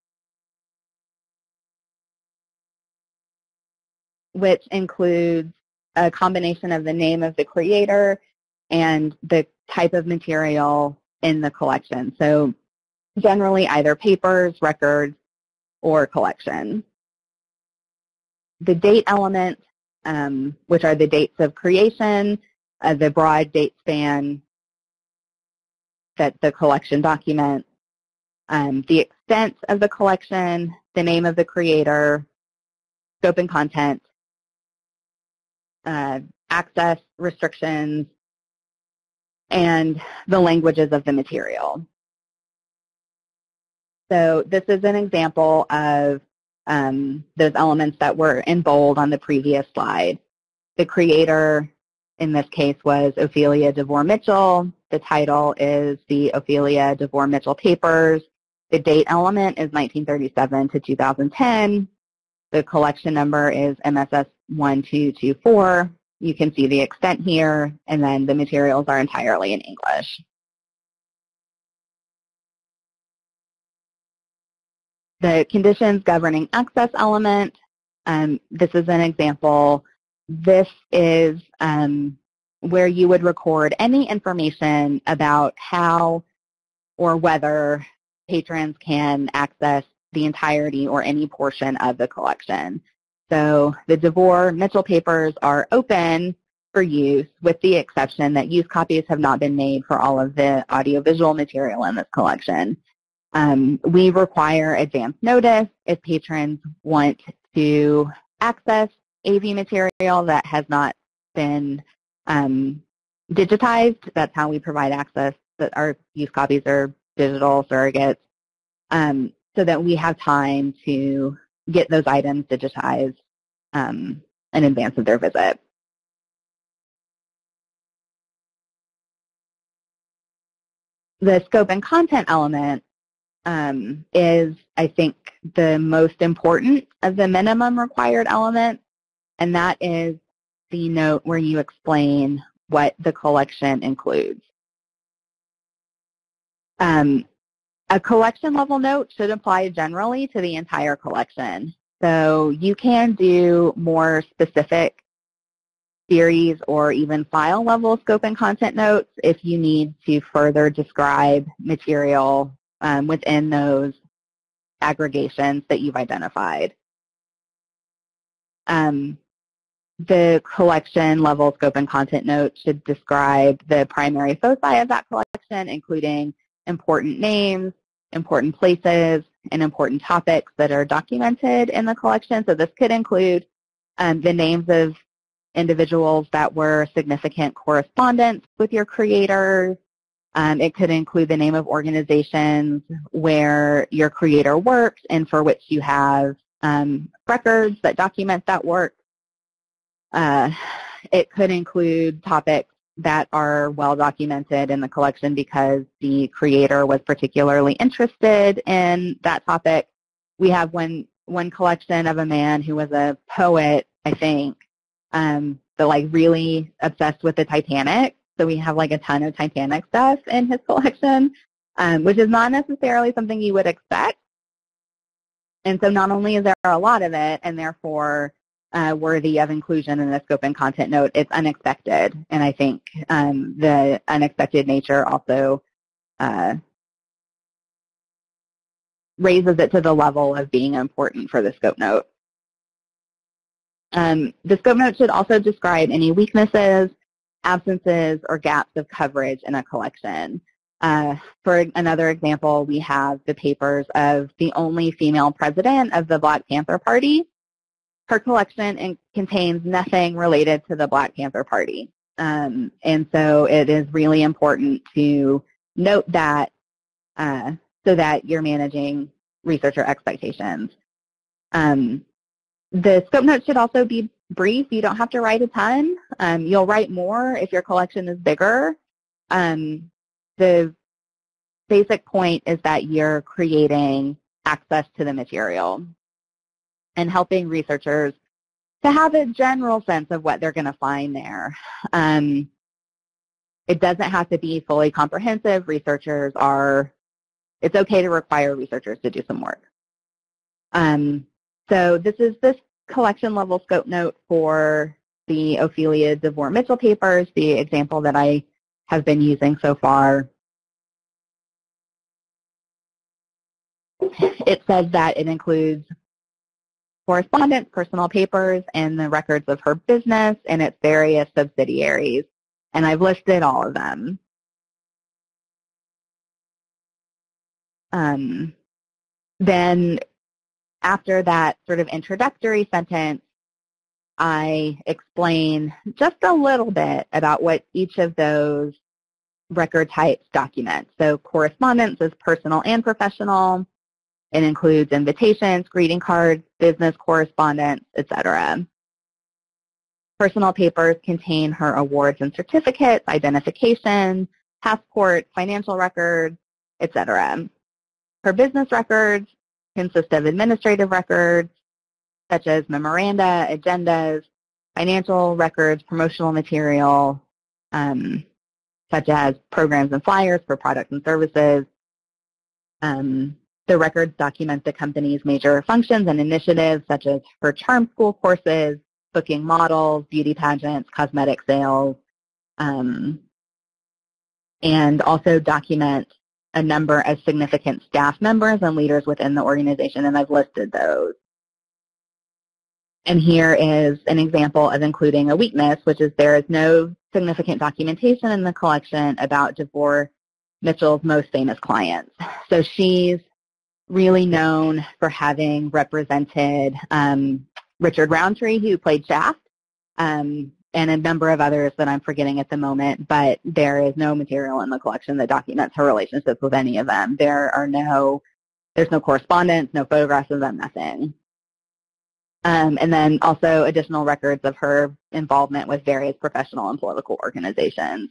which includes a combination of the name of the creator and the type of material in the collection. So generally either papers, records, or collection. The date element, um, which are the dates of creation, uh, the broad date span that the collection documents, um, the extent of the collection, the name of the creator, scope and content, uh, access restrictions, and the languages of the material. So this is an example of um, those elements that were in bold on the previous slide. The creator in this case was Ophelia DeVore Mitchell. The title is the Ophelia DeVore Mitchell Papers. The date element is 1937 to 2010. The collection number is MSS 1224. You can see the extent here, and then the materials are entirely in English. The conditions governing access element, um, this is an example. This is um, where you would record any information about how or whether patrons can access the entirety or any portion of the collection. So the DeVore Mitchell papers are open for use with the exception that use copies have not been made for all of the audiovisual material in this collection. Um, we require advance notice if patrons want to access AV material that has not been um, digitized. That's how we provide access. That our use copies are digital surrogates, um, so that we have time to get those items digitized um, in advance of their visit. The scope and content element um, is, I think, the most important of the minimum required elements, and that is the note where you explain what the collection includes. Um, a collection level note should apply generally to the entire collection. So you can do more specific series or even file level scope and content notes if you need to further describe material um, within those aggregations that you've identified. Um, the collection level scope and content note should describe the primary foci of that collection, including important names, important places, and important topics that are documented in the collection. So this could include um, the names of individuals that were significant correspondents with your creators. Um, it could include the name of organizations where your creator works and for which you have um, records that document that work. Uh, it could include topics that are well documented in the collection because the creator was particularly interested in that topic. We have one one collection of a man who was a poet, I think, um, but like really obsessed with the Titanic. So we have like a ton of Titanic stuff in his collection, um, which is not necessarily something you would expect. And so not only is there a lot of it, and therefore uh, worthy of inclusion in the scope and content note. It's unexpected, and I think um, the unexpected nature also uh, raises it to the level of being important for the scope note. Um, the scope note should also describe any weaknesses, absences, or gaps of coverage in a collection. Uh, for another example, we have the papers of the only female president of the Black Panther Party, her collection contains nothing related to the Black Panther Party. Um, and so it is really important to note that uh, so that you're managing researcher expectations. Um, the scope note should also be brief. You don't have to write a ton. Um, you'll write more if your collection is bigger. Um, the basic point is that you're creating access to the material and helping researchers to have a general sense of what they're going to find there. Um, it doesn't have to be fully comprehensive. Researchers are, it's okay to require researchers to do some work. Um, so this is this collection level scope note for the Ophelia DeVore Mitchell papers, the example that I have been using so far. It says that it includes correspondence, personal papers, and the records of her business and its various subsidiaries. And I've listed all of them. Um, then after that sort of introductory sentence, I explain just a little bit about what each of those record types document. So correspondence is personal and professional. It includes invitations, greeting cards, business correspondence, etc. Personal papers contain her awards and certificates, identification, passport, financial records, etc. Her business records consist of administrative records, such as memoranda, agendas, financial records, promotional material, um, such as programs and flyers for products and services. Um, the records document the company's major functions and initiatives, such as her charm school courses, booking models, beauty pageants, cosmetic sales, um, and also document a number of significant staff members and leaders within the organization, and I've listed those. And here is an example of including a weakness, which is there is no significant documentation in the collection about DeVore Mitchell's most famous clients. So she's really known for having represented um, Richard Roundtree, who played Shaft, um, and a number of others that I'm forgetting at the moment, but there is no material in the collection that documents her relationships with any of them. There are no, there's no correspondence, no photographs of them, nothing. Um, and then also additional records of her involvement with various professional and political organizations.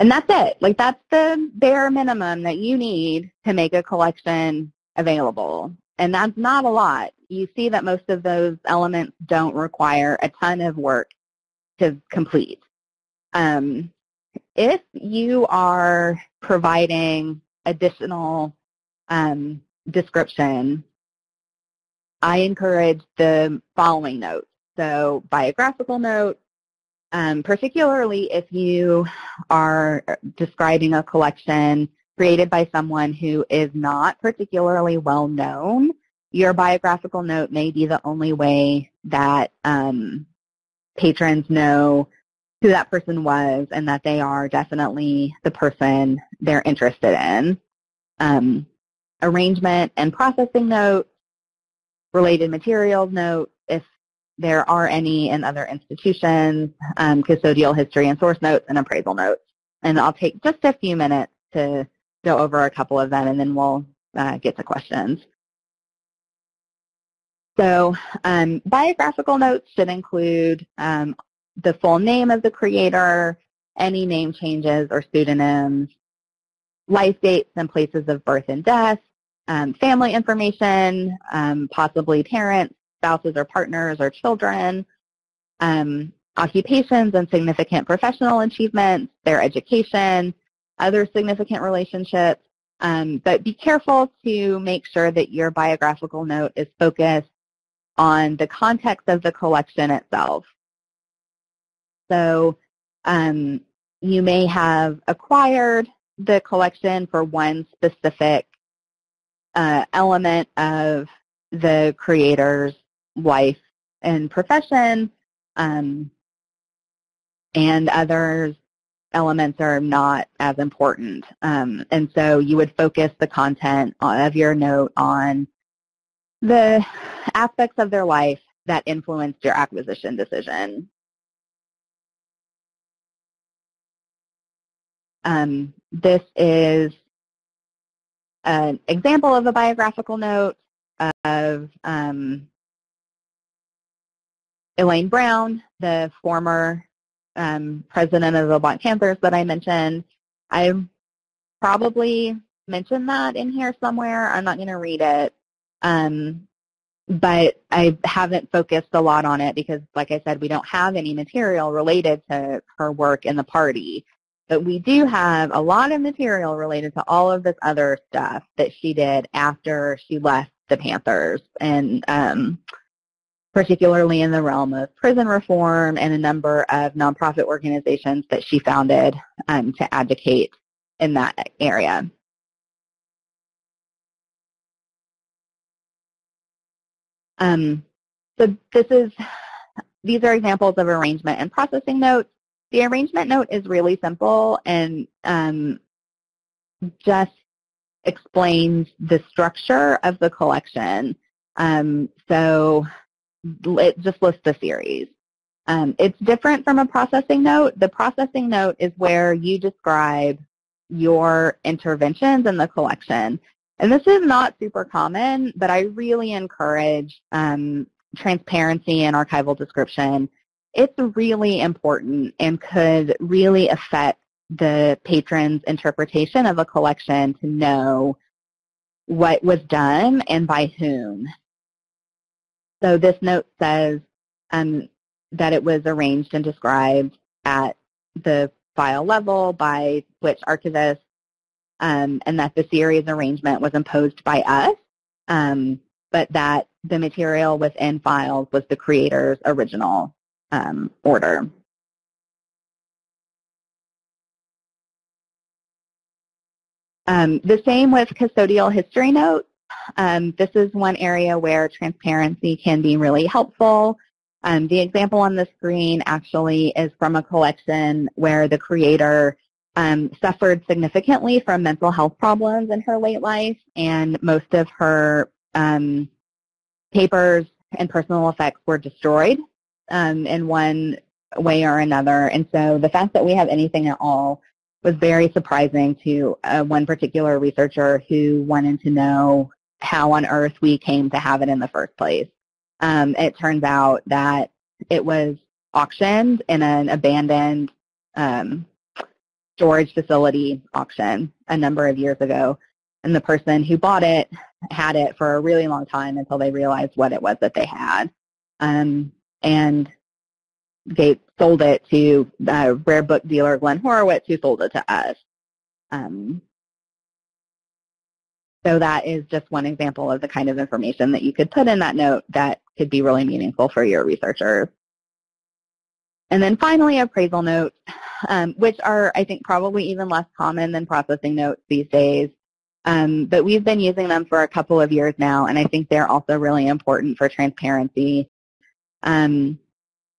And that's it. Like that's the bare minimum that you need to make a collection available. And that's not a lot. You see that most of those elements don't require a ton of work to complete. Um, if you are providing additional um, description, I encourage the following notes. So biographical note, um, particularly if you are describing a collection created by someone who is not particularly well known, your biographical note may be the only way that um, patrons know who that person was and that they are definitely the person they're interested in. Um, arrangement and processing notes, related materials notes, there are any in other institutions, um, custodial history and source notes, and appraisal notes. And I'll take just a few minutes to go over a couple of them, and then we'll uh, get to questions. So um, biographical notes should include um, the full name of the creator, any name changes or pseudonyms, life dates and places of birth and death, um, family information, um, possibly parents, spouses or partners or children, um, occupations and significant professional achievements, their education, other significant relationships. Um, but be careful to make sure that your biographical note is focused on the context of the collection itself. So um, you may have acquired the collection for one specific uh, element of the creator's life and profession, um, and others elements are not as important. Um, and so you would focus the content of your note on the aspects of their life that influenced your acquisition decision. Um, this is an example of a biographical note of um, Elaine Brown, the former um, president of the Black Panthers that I mentioned. I probably mentioned that in here somewhere. I'm not going to read it. Um, but I haven't focused a lot on it because, like I said, we don't have any material related to her work in the party. But we do have a lot of material related to all of this other stuff that she did after she left the Panthers, and um, particularly in the realm of prison reform and a number of nonprofit organizations that she founded um, to advocate in that area. Um, so this is, these are examples of arrangement and processing notes. The arrangement note is really simple and um, just explains the structure of the collection. Um, so it just lists the series. Um, it's different from a processing note. The processing note is where you describe your interventions in the collection. And this is not super common, but I really encourage um, transparency in archival description. It's really important and could really affect the patron's interpretation of a collection to know what was done and by whom. So this note says um, that it was arranged and described at the file level by which archivist um, and that the series arrangement was imposed by us, um, but that the material within files was the creator's original um, order. Um, the same with custodial history notes. Um, this is one area where transparency can be really helpful. Um, the example on the screen actually is from a collection where the creator um, suffered significantly from mental health problems in her late life, and most of her um, papers and personal effects were destroyed um, in one way or another. And so the fact that we have anything at all was very surprising to uh, one particular researcher who wanted to know how on earth we came to have it in the first place. Um, it turns out that it was auctioned in an abandoned um, storage facility auction a number of years ago. And the person who bought it had it for a really long time until they realized what it was that they had. Um, and they sold it to the rare book dealer Glenn Horowitz, who sold it to us. Um, so that is just one example of the kind of information that you could put in that note that could be really meaningful for your researchers. And then finally, appraisal notes, um, which are, I think, probably even less common than processing notes these days. Um, but we've been using them for a couple of years now, and I think they're also really important for transparency. Um,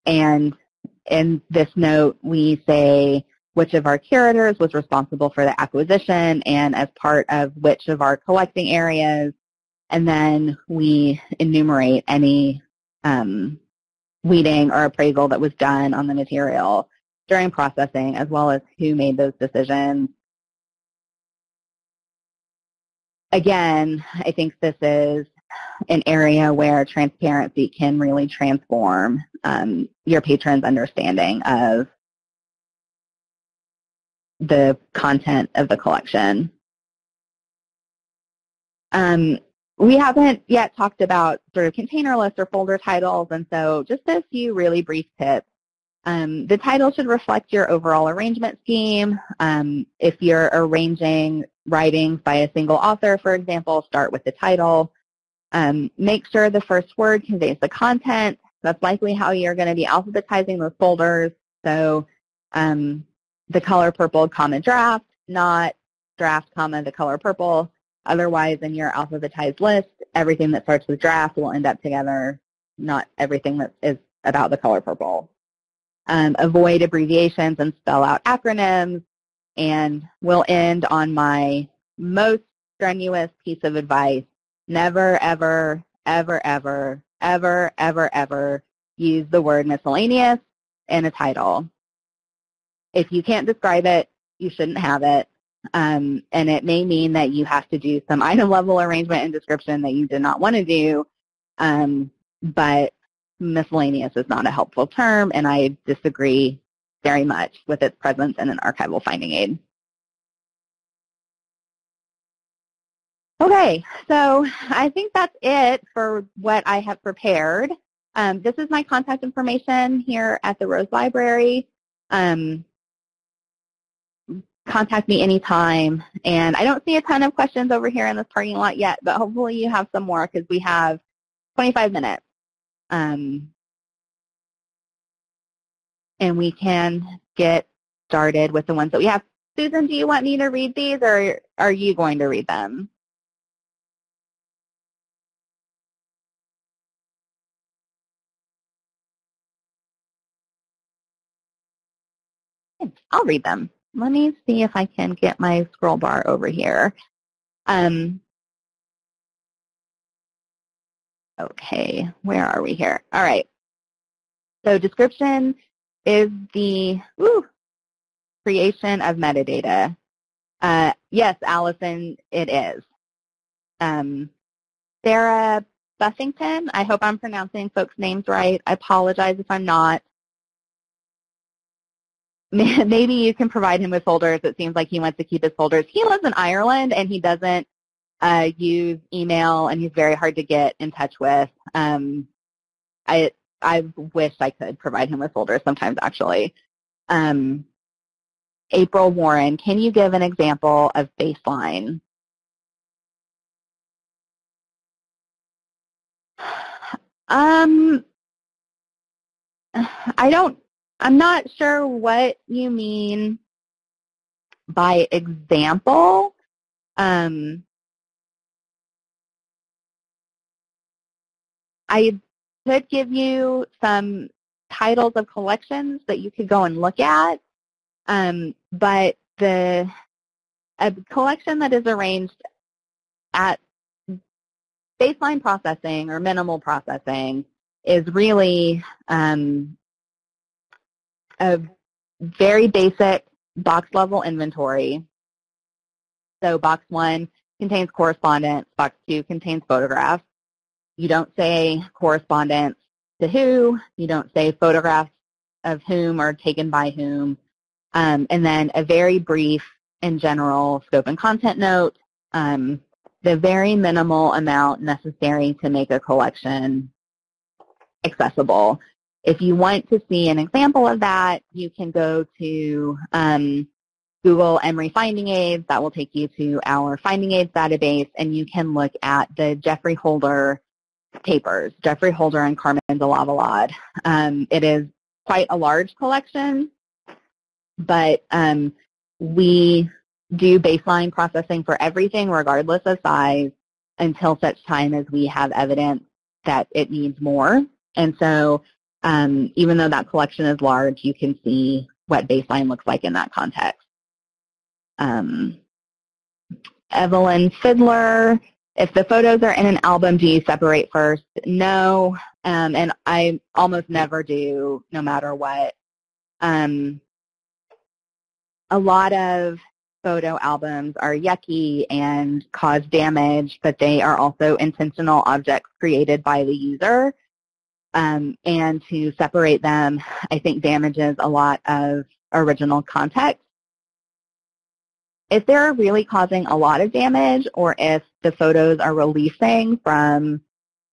and in this note, we say which of our curators was responsible for the acquisition and as part of which of our collecting areas. And then we enumerate any um, weeding or appraisal that was done on the material during processing, as well as who made those decisions. Again, I think this is an area where transparency can really transform um, your patron's understanding of the content of the collection. Um, we haven't yet talked about sort of container lists or folder titles, and so just a few really brief tips. Um, the title should reflect your overall arrangement scheme. Um, if you're arranging writings by a single author, for example, start with the title. Um, make sure the first word conveys the content. That's likely how you're going to be alphabetizing those folders. So um, the color purple comma draft, not draft comma the color purple. Otherwise, in your alphabetized list, everything that starts with draft will end up together, not everything that is about the color purple. Um, avoid abbreviations and spell out acronyms. And we'll end on my most strenuous piece of advice. Never, ever, ever, ever, ever, ever, ever use the word miscellaneous in a title. If you can't describe it, you shouldn't have it. Um, and it may mean that you have to do some item level arrangement and description that you did not want to do, um, but miscellaneous is not a helpful term, and I disagree very much with its presence in an archival finding aid. Okay, so I think that's it for what I have prepared. Um, this is my contact information here at the Rose Library. Um, contact me anytime. And I don't see a ton of questions over here in this parking lot yet, but hopefully you have some more because we have 25 minutes. Um, and we can get started with the ones that we have. Susan, do you want me to read these or are you going to read them? I'll read them. Let me see if I can get my scroll bar over here. Um, okay, where are we here? All right. So description is the woo, creation of metadata. Uh, yes, Allison, it is. Um, Sarah Buffington, I hope I'm pronouncing folks' names right. I apologize if I'm not. maybe you can provide him with folders. It seems like he wants to keep his folders. He lives in Ireland and he doesn't uh, use email and he's very hard to get in touch with. Um, I I wish I could provide him with folders sometimes actually. Um, April Warren, can you give an example of baseline? Um, I don't I'm not sure what you mean by example. Um, I could give you some titles of collections that you could go and look at, um, but the a collection that is arranged at baseline processing or minimal processing is really um, a very basic box level inventory. So box one contains correspondence, box two contains photographs. You don't say correspondence to who, you don't say photographs of whom or taken by whom, um, and then a very brief and general scope and content note, um, the very minimal amount necessary to make a collection accessible. If you want to see an example of that, you can go to um, Google Emory Finding Aids. That will take you to our Finding Aids database, and you can look at the Geoffrey Holder papers, Geoffrey Holder and Carmen de. Um, it is quite a large collection, but um, we do baseline processing for everything regardless of size until such time as we have evidence that it needs more. And so um, even though that collection is large, you can see what baseline looks like in that context. Um, Evelyn Fiddler, if the photos are in an album, do you separate first? No, um, and I almost never do, no matter what. Um, a lot of photo albums are yucky and cause damage, but they are also intentional objects created by the user. Um, and to separate them, I think damages a lot of original context. If they're really causing a lot of damage or if the photos are releasing from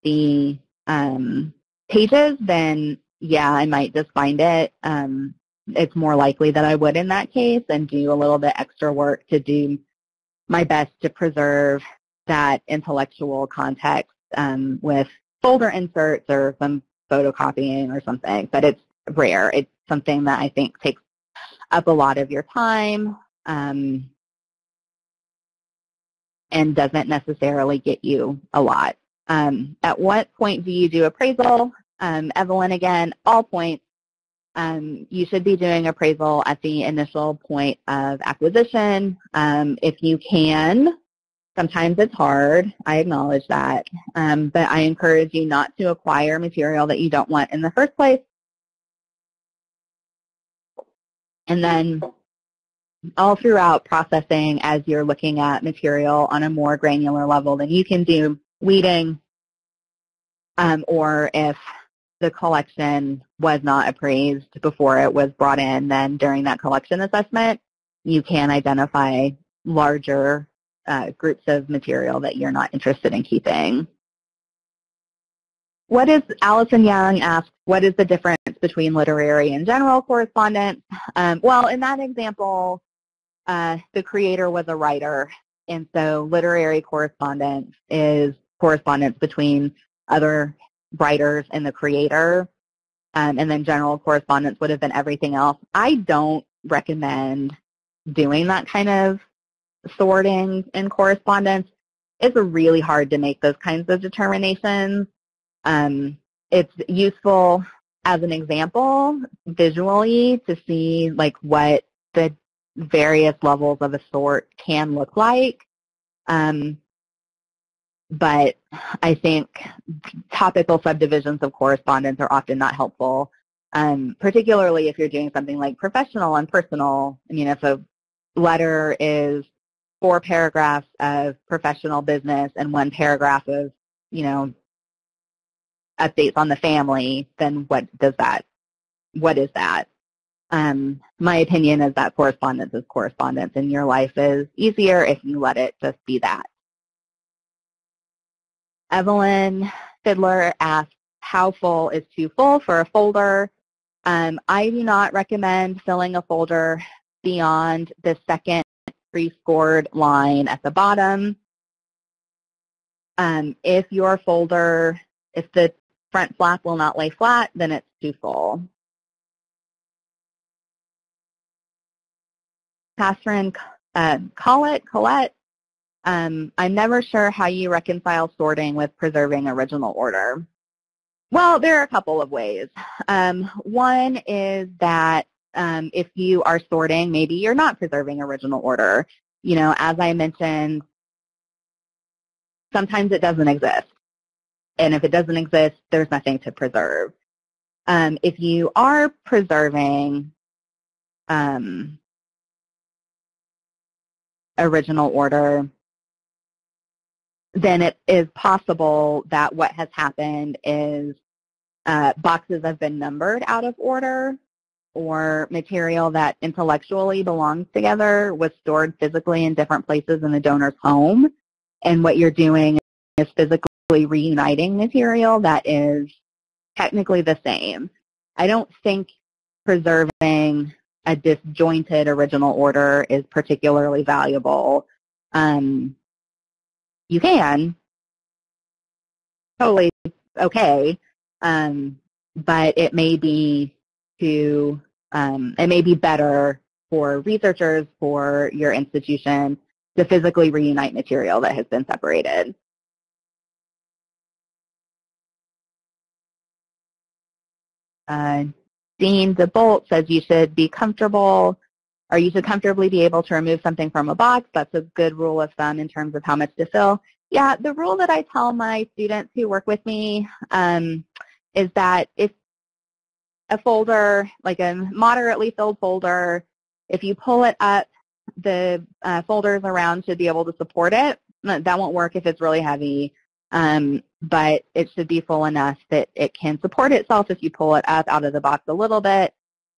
the um, pages, then yeah, I might just find it. Um, it's more likely that I would in that case and do a little bit extra work to do my best to preserve that intellectual context um, with folder inserts or some photocopying or something, but it's rare. It's something that I think takes up a lot of your time um, and doesn't necessarily get you a lot. Um, at what point do you do appraisal? Um, Evelyn, again, all points. Um, you should be doing appraisal at the initial point of acquisition. Um, if you can, Sometimes it's hard. I acknowledge that. Um, but I encourage you not to acquire material that you don't want in the first place. And then all throughout processing as you're looking at material on a more granular level, then you can do weeding um, or if the collection was not appraised before it was brought in, then during that collection assessment, you can identify larger uh, groups of material that you're not interested in keeping. What is, Allison Young asked, what is the difference between literary and general correspondence? Um, well, in that example, uh, the creator was a writer, and so literary correspondence is correspondence between other writers and the creator, um, and then general correspondence would have been everything else. I don't recommend doing that kind of sorting in correspondence. It's really hard to make those kinds of determinations. Um, it's useful as an example visually to see like what the various levels of a sort can look like. Um, but I think topical subdivisions of correspondence are often not helpful, um, particularly if you're doing something like professional and personal. I mean, if a letter is four paragraphs of professional business and one paragraph of, you know, updates on the family, then what does that, what is that? Um, my opinion is that correspondence is correspondence and your life is easier if you let it just be that. Evelyn Fiddler asked, how full is too full for a folder? Um, I do not recommend filling a folder beyond the second pre-scored line at the bottom. Um, if your folder, if the front flap will not lay flat, then it's too full. Catherine uh, Collette, um, I'm never sure how you reconcile sorting with preserving original order. Well, there are a couple of ways. Um, one is that um, if you are sorting, maybe you're not preserving original order. You know, as I mentioned, sometimes it doesn't exist. And if it doesn't exist, there's nothing to preserve. Um, if you are preserving um, original order, then it is possible that what has happened is uh, boxes have been numbered out of order or material that intellectually belongs together was stored physically in different places in the donor's home. And what you're doing is physically reuniting material that is technically the same. I don't think preserving a disjointed original order is particularly valuable. Um, you can, totally okay, um, but it may be to, um, it may be better for researchers, for your institution, to physically reunite material that has been separated. Uh, Dean DeBolt says you should be comfortable or you should comfortably be able to remove something from a box. That's a good rule of thumb in terms of how much to fill. Yeah, the rule that I tell my students who work with me um, is that if a folder, like a moderately filled folder, if you pull it up, the uh, folders around should be able to support it. That won't work if it's really heavy, um, but it should be full enough that it can support itself if you pull it up out of the box a little bit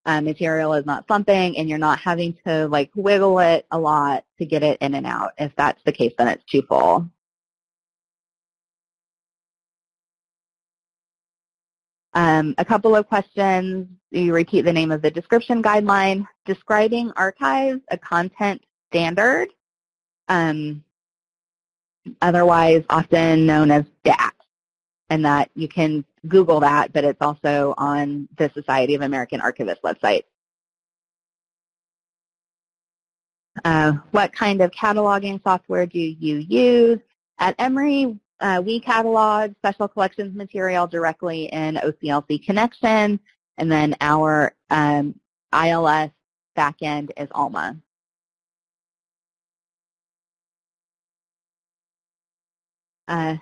uh, material is not slumping and you're not having to like wiggle it a lot to get it in and out. If that's the case, then it's too full. Um, a couple of questions. You repeat the name of the description guideline. Describing archives, a content standard, um, otherwise often known as DACS and that you can Google that, but it's also on the Society of American Archivists website. Uh, what kind of cataloging software do you use? At Emory, uh, we catalog special collections material directly in OCLC Connexion, and then our um, ILS backend is ALMA. Uh,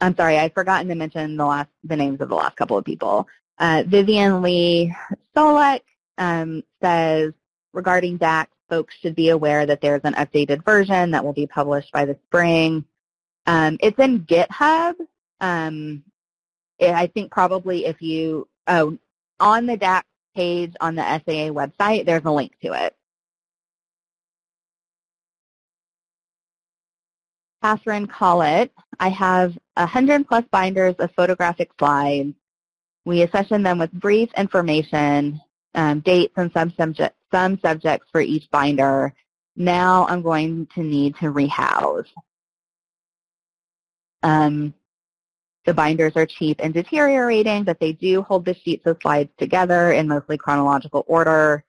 I'm sorry, I've forgotten to mention the last the names of the last couple of people. Uh, Vivian Lee Solek um, says regarding DACS, folks should be aware that there's an updated version that will be published by the spring. Um, it's in GitHub. Um, I think probably if you, oh, on the DACS page on the SAA website, there's a link to it. Catherine Collett. I have 100 plus binders of photographic slides. We accession them with brief information, um, dates, and some, subject, some subjects for each binder. Now I'm going to need to rehouse. Um, the binders are cheap and deteriorating, but they do hold the sheets of slides together in mostly chronological order.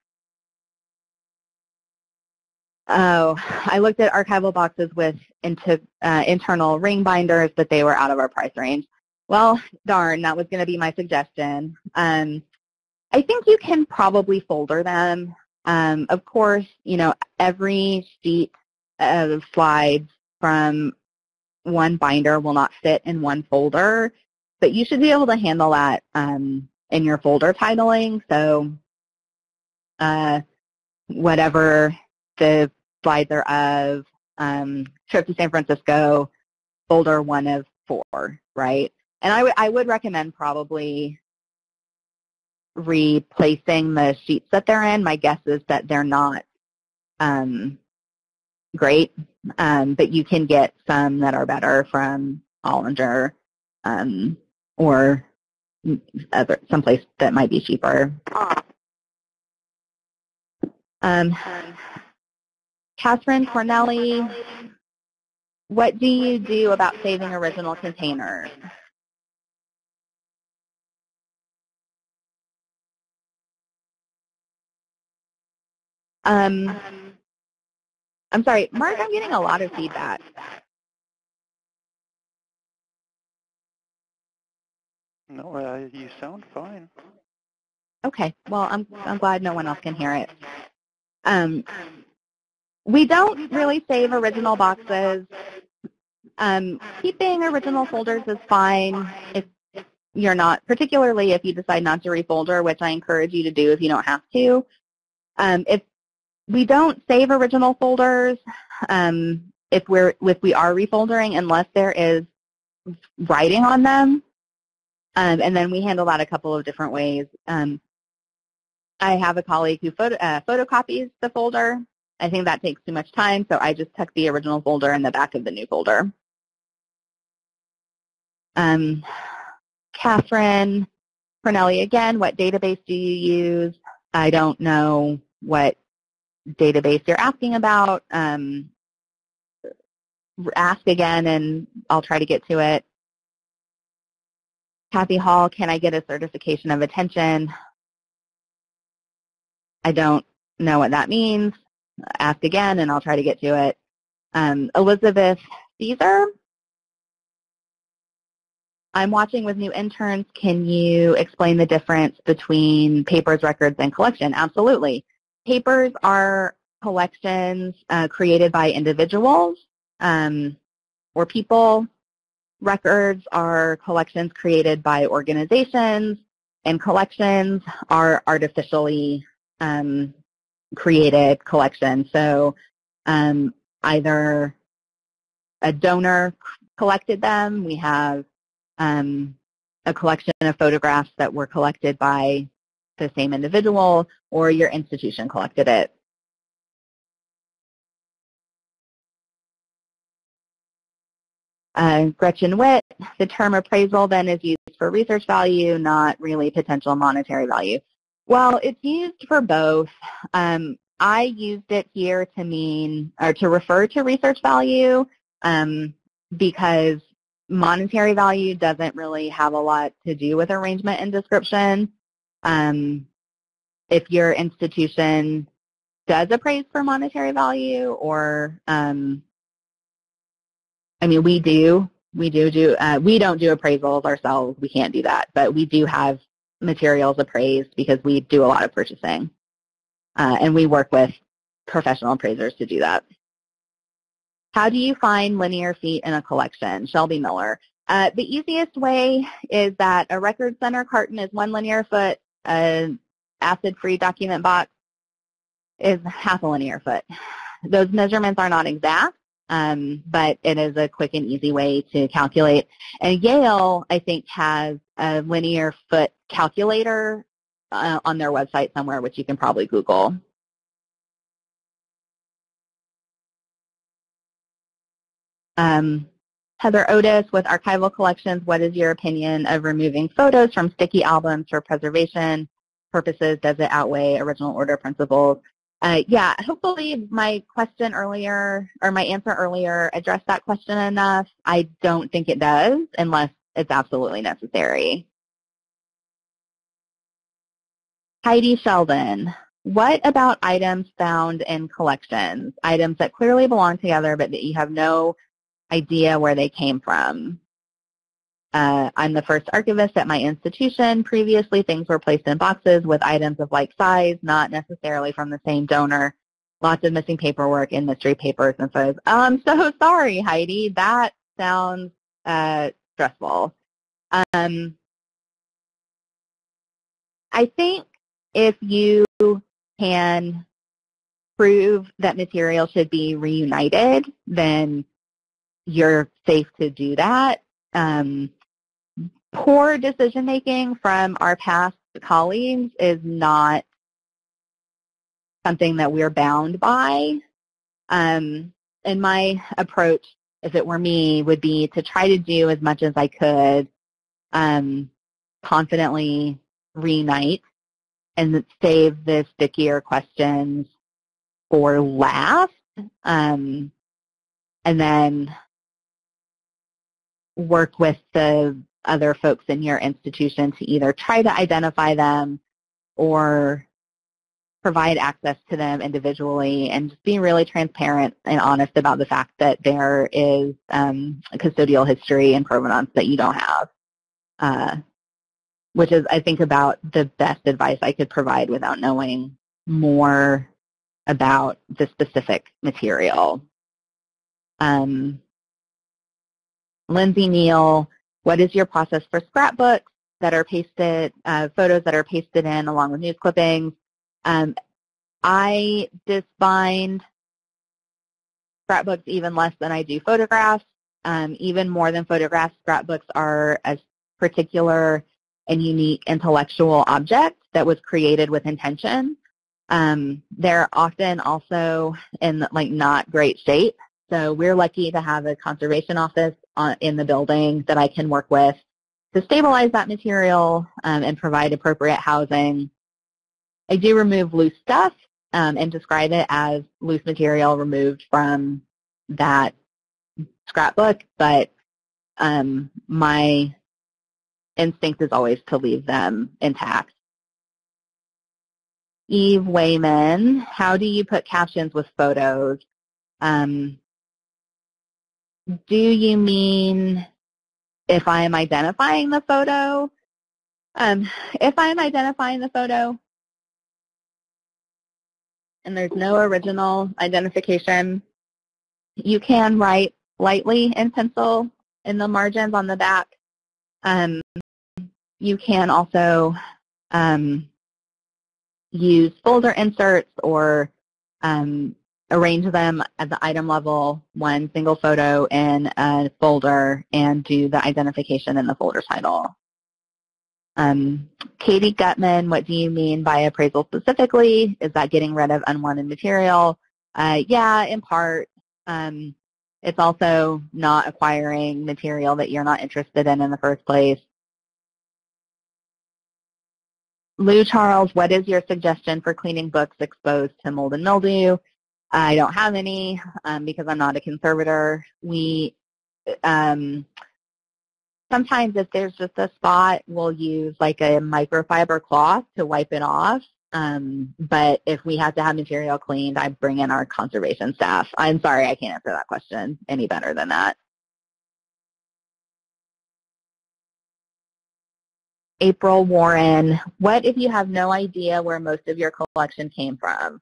Oh, I looked at archival boxes with into, uh, internal ring binders, but they were out of our price range. Well, darn, that was going to be my suggestion. Um, I think you can probably folder them. Um, of course, you know, every sheet of slides from one binder will not fit in one folder, but you should be able to handle that um, in your folder titling. So uh, whatever the slides are of, um, trip to San Francisco, folder one of four, right? And I would I would recommend probably replacing the sheets that they're in. My guess is that they're not um, great, um, but you can get some that are better from Hollinger um, or other someplace that might be cheaper. Um, Catherine Cornelli, what do you do about saving original containers? Um, I'm sorry, Mark, I'm getting a lot of feedback. No, uh, you sound fine. Okay, well, I'm, I'm glad no one else can hear it. Um, we don't really save original boxes. Um, keeping original folders is fine if you're not, particularly if you decide not to refolder, which I encourage you to do if you don't have to. Um, if we don't save original folders um, if we're if we are refoldering unless there is writing on them, um, and then we handle that a couple of different ways. Um, I have a colleague who photo, uh, photocopies the folder. I think that takes too much time, so I just tuck the original folder in the back of the new folder. Um, Catherine Cornelli again, what database do you use? I don't know what database you're asking about. Um, ask again and I'll try to get to it. Kathy Hall, can I get a certification of attention? I don't know what that means. Ask again and I'll try to get to it. Um, Elizabeth Caesar, I'm watching with new interns. Can you explain the difference between papers, records, and collection? Absolutely. Papers are collections uh, created by individuals um, or people. Records are collections created by organizations, and collections are artificially um, created collections. So um, either a donor collected them, we have um, a collection of photographs that were collected by the same individual or your institution collected it. Uh, Gretchen Witt, the term appraisal then is used for research value, not really potential monetary value. Well, it's used for both. Um, I used it here to mean, or to refer to research value um, because monetary value doesn't really have a lot to do with arrangement and description. Um, if your institution does appraise for monetary value or, um, I mean, we do. We do do, uh, we don't do appraisals ourselves. We can't do that. But we do have materials appraised because we do a lot of purchasing. Uh, and we work with professional appraisers to do that. How do you find linear feet in a collection? Shelby Miller. Uh, the easiest way is that a record center carton is one linear foot, an acid-free document box is half a linear foot. Those measurements are not exact, um, but it is a quick and easy way to calculate. And Yale, I think, has a linear foot calculator uh, on their website somewhere, which you can probably Google. Um, Heather Otis with Archival Collections, what is your opinion of removing photos from sticky albums for preservation purposes? Does it outweigh original order principles? Uh, yeah, hopefully my question earlier, or my answer earlier addressed that question enough. I don't think it does unless it's absolutely necessary. Heidi Sheldon, what about items found in collections? Items that clearly belong together but that you have no idea where they came from. Uh, I'm the first archivist at my institution. Previously, things were placed in boxes with items of like size, not necessarily from the same donor. Lots of missing paperwork and mystery papers and photos. Oh, I'm so sorry, Heidi. That sounds uh, stressful. Um, I think if you can prove that material should be reunited, then you're safe to do that. Um, poor decision making from our past colleagues is not something that we're bound by. Um, and my approach, if it were me, would be to try to do as much as I could um, confidently reunite and save the stickier questions for last. Um, and then work with the other folks in your institution to either try to identify them or provide access to them individually and just being really transparent and honest about the fact that there is um, custodial history and provenance that you don't have, uh, which is, I think, about the best advice I could provide without knowing more about the specific material. Um, Lindsay Neal, what is your process for scrapbooks that are pasted, uh, photos that are pasted in along with news clippings? Um, I disbind scrapbooks even less than I do photographs. Um, even more than photographs, scrapbooks are a particular and unique intellectual object that was created with intention. Um, they're often also in like not great shape. So we're lucky to have a conservation office on, in the building that I can work with to stabilize that material um, and provide appropriate housing. I do remove loose stuff um, and describe it as loose material removed from that scrapbook, but um, my instinct is always to leave them intact. Eve Wayman, how do you put captions with photos? Um, do you mean if I am identifying the photo? Um, if I'm identifying the photo and there's no original identification, you can write lightly in pencil in the margins on the back. Um, you can also um, use folder inserts or um, arrange them at the item level, one single photo in a folder, and do the identification in the folder title. Um, Katie Gutman, what do you mean by appraisal specifically? Is that getting rid of unwanted material? Uh, yeah, in part. Um, it's also not acquiring material that you're not interested in in the first place. Lou Charles, what is your suggestion for cleaning books exposed to mold and mildew? I don't have any um, because I'm not a conservator. We um, sometimes if there's just a spot, we'll use like a microfiber cloth to wipe it off. Um, but if we have to have material cleaned, I bring in our conservation staff. I'm sorry, I can't answer that question any better than that. April Warren, what if you have no idea where most of your collection came from?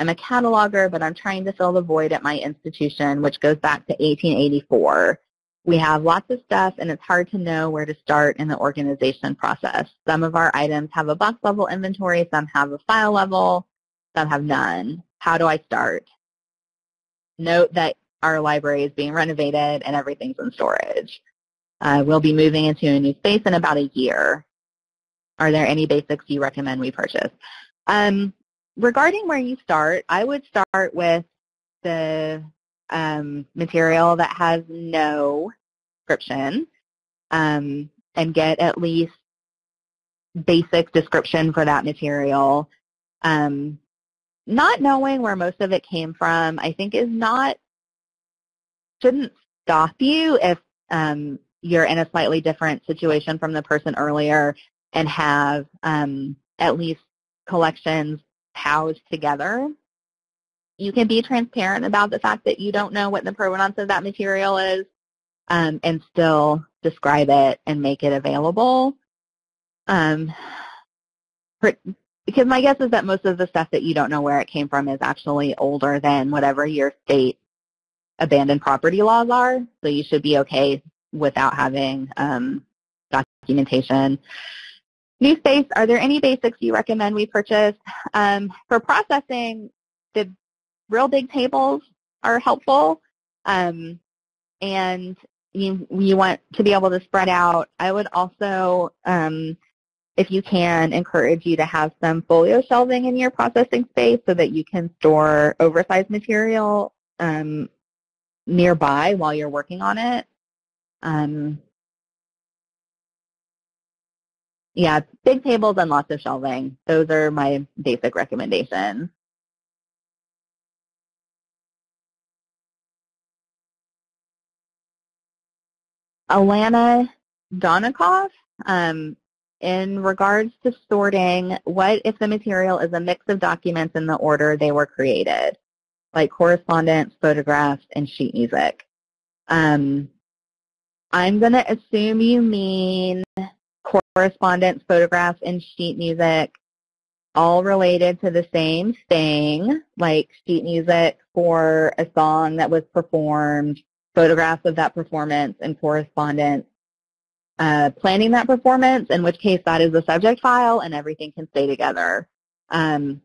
I'm a cataloger, but I'm trying to fill the void at my institution, which goes back to 1884. We have lots of stuff, and it's hard to know where to start in the organization process. Some of our items have a box level inventory, some have a file level. some have none. How do I start? Note that our library is being renovated and everything's in storage. Uh, we'll be moving into a new space in about a year. Are there any basics you recommend we purchase? Um, regarding where you start, I would start with the um, material that has no description um, and get at least basic description for that material. Um, not knowing where most of it came from, I think is not, shouldn't stop you if um, you're in a slightly different situation from the person earlier and have um, at least collections housed together. You can be transparent about the fact that you don't know what the provenance of that material is um, and still describe it and make it available. Um, because my guess is that most of the stuff that you don't know where it came from is actually older than whatever your state abandoned property laws are. So you should be okay without having um, documentation. New space, are there any basics you recommend we purchase? Um, for processing, the real big tables are helpful. Um, and you, you want to be able to spread out. I would also, um, if you can, encourage you to have some folio shelving in your processing space so that you can store oversized material um, nearby while you're working on it. Um, yeah, big tables and lots of shelving. Those are my basic recommendations. Alana Donikoff, um, in regards to sorting, what if the material is a mix of documents in the order they were created, like correspondence, photographs, and sheet music? Um, I'm going to assume you mean correspondence, photographs, and sheet music all related to the same thing, like sheet music for a song that was performed, photographs of that performance, and correspondence. Uh, planning that performance, in which case that is the subject file and everything can stay together. Um,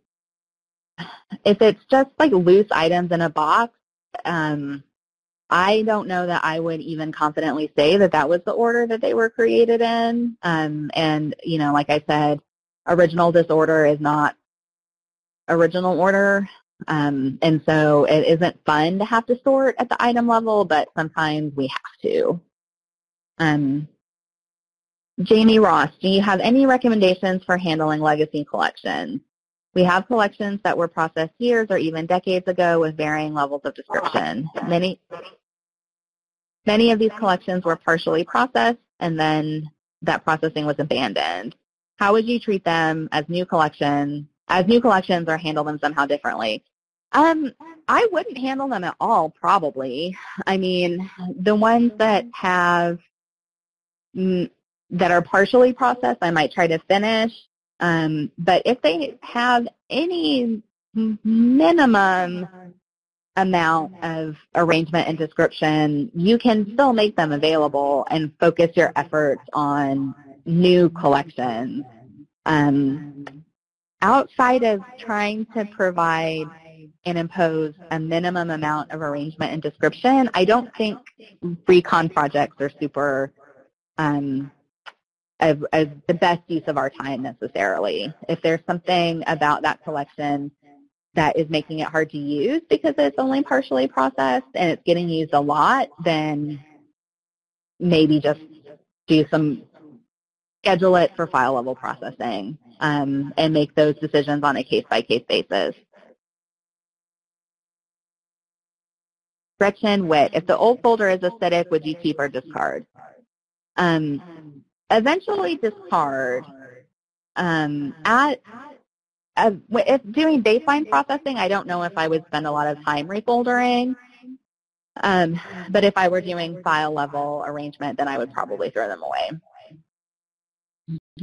if it's just like loose items in a box, um, I don't know that I would even confidently say that that was the order that they were created in. Um, and, you know, like I said, original disorder is not original order. Um, and so it isn't fun to have to sort at the item level, but sometimes we have to. Um, Jamie Ross, do you have any recommendations for handling legacy collections? We have collections that were processed years or even decades ago with varying levels of description. Many, many of these collections were partially processed and then that processing was abandoned. How would you treat them as new collections, as new collections or handle them somehow differently? Um, I wouldn't handle them at all, probably. I mean, the ones that have mm, that are partially processed, I might try to finish. Um, but if they have any minimum amount of arrangement and description, you can still make them available and focus your efforts on new collections. Um, outside of trying to provide and impose a minimum amount of arrangement and description, I don't think recon projects are super um, as, as the best use of our time necessarily. If there's something about that collection that is making it hard to use because it's only partially processed and it's getting used a lot, then maybe just do some, schedule it for file level processing um, and make those decisions on a case-by-case basis. Gretchen Witt, if the old folder is acidic, would you keep or discard? Um, eventually discard. Um, at uh, if doing baseline processing, I don't know if I would spend a lot of time refoldering. Um, but if I were doing file level arrangement, then I would probably throw them away.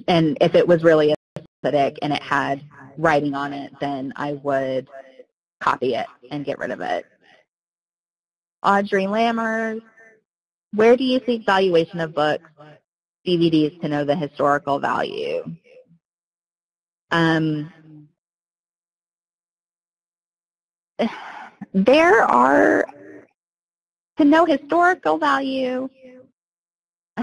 And if it was really acidic and it had writing on it, then I would copy it and get rid of it. Audrey Lammers, where do you seek valuation of books? DVDs to know the historical value. Um, there are to know historical value.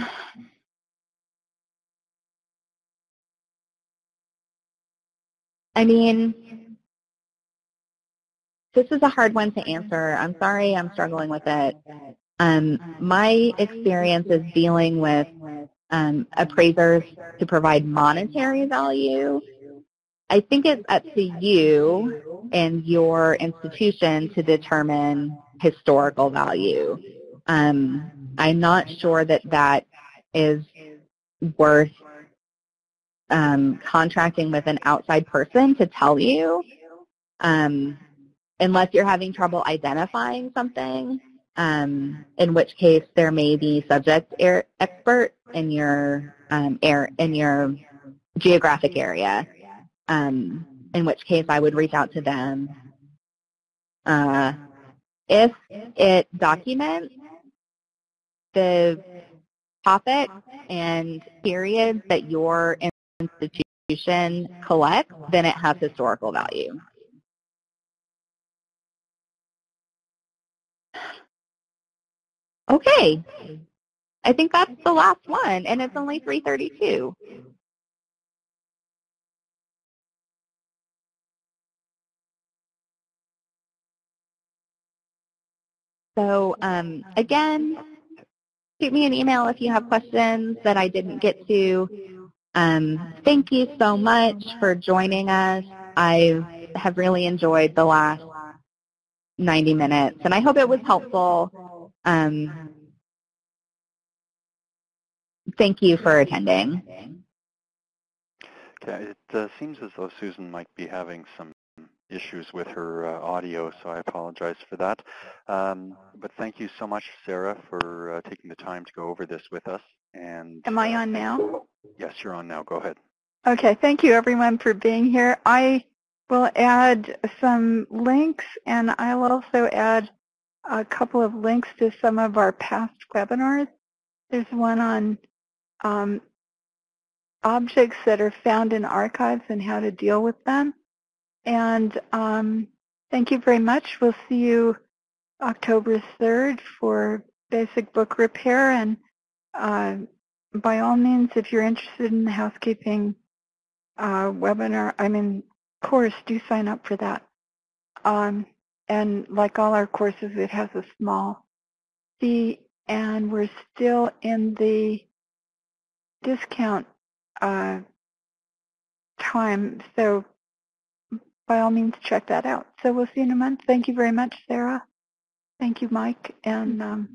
I mean, this is a hard one to answer. I'm sorry I'm struggling with it. Um, my experience is dealing with um, appraisers to provide monetary value. I think it's up to you and your institution to determine historical value. Um, I'm not sure that that is worth um, contracting with an outside person to tell you, um, unless you're having trouble identifying something, um, in which case there may be subject er- expert in your um, air, in your geographic area. Um, in which case I would reach out to them. Uh, if it documents the topic and periods that your institution collects, then it has historical value. Okay. I think that's the last one, and it's only 332. So um, again, shoot me an email if you have questions that I didn't get to. Um, thank you so much for joining us. I have really enjoyed the last 90 minutes, and I hope it was helpful. Um, thank you for attending. Okay, it uh, seems as though Susan might be having some issues with her uh, audio, so I apologize for that. Um, but thank you so much, Sarah, for uh, taking the time to go over this with us. And Am I uh, on now? Yes, you're on now. Go ahead. Okay, thank you everyone for being here. I will add some links and I'll also add a couple of links to some of our past webinars. There's one on um, objects that are found in archives and how to deal with them. And um, thank you very much. We'll see you October 3rd for basic book repair. And uh, by all means, if you're interested in the housekeeping uh, webinar, I mean of course, do sign up for that. Um, and like all our courses, it has a small fee, and we're still in the discount uh, time. So by all means, check that out. So we'll see you in a month. Thank you very much, Sarah. Thank you, Mike. And um,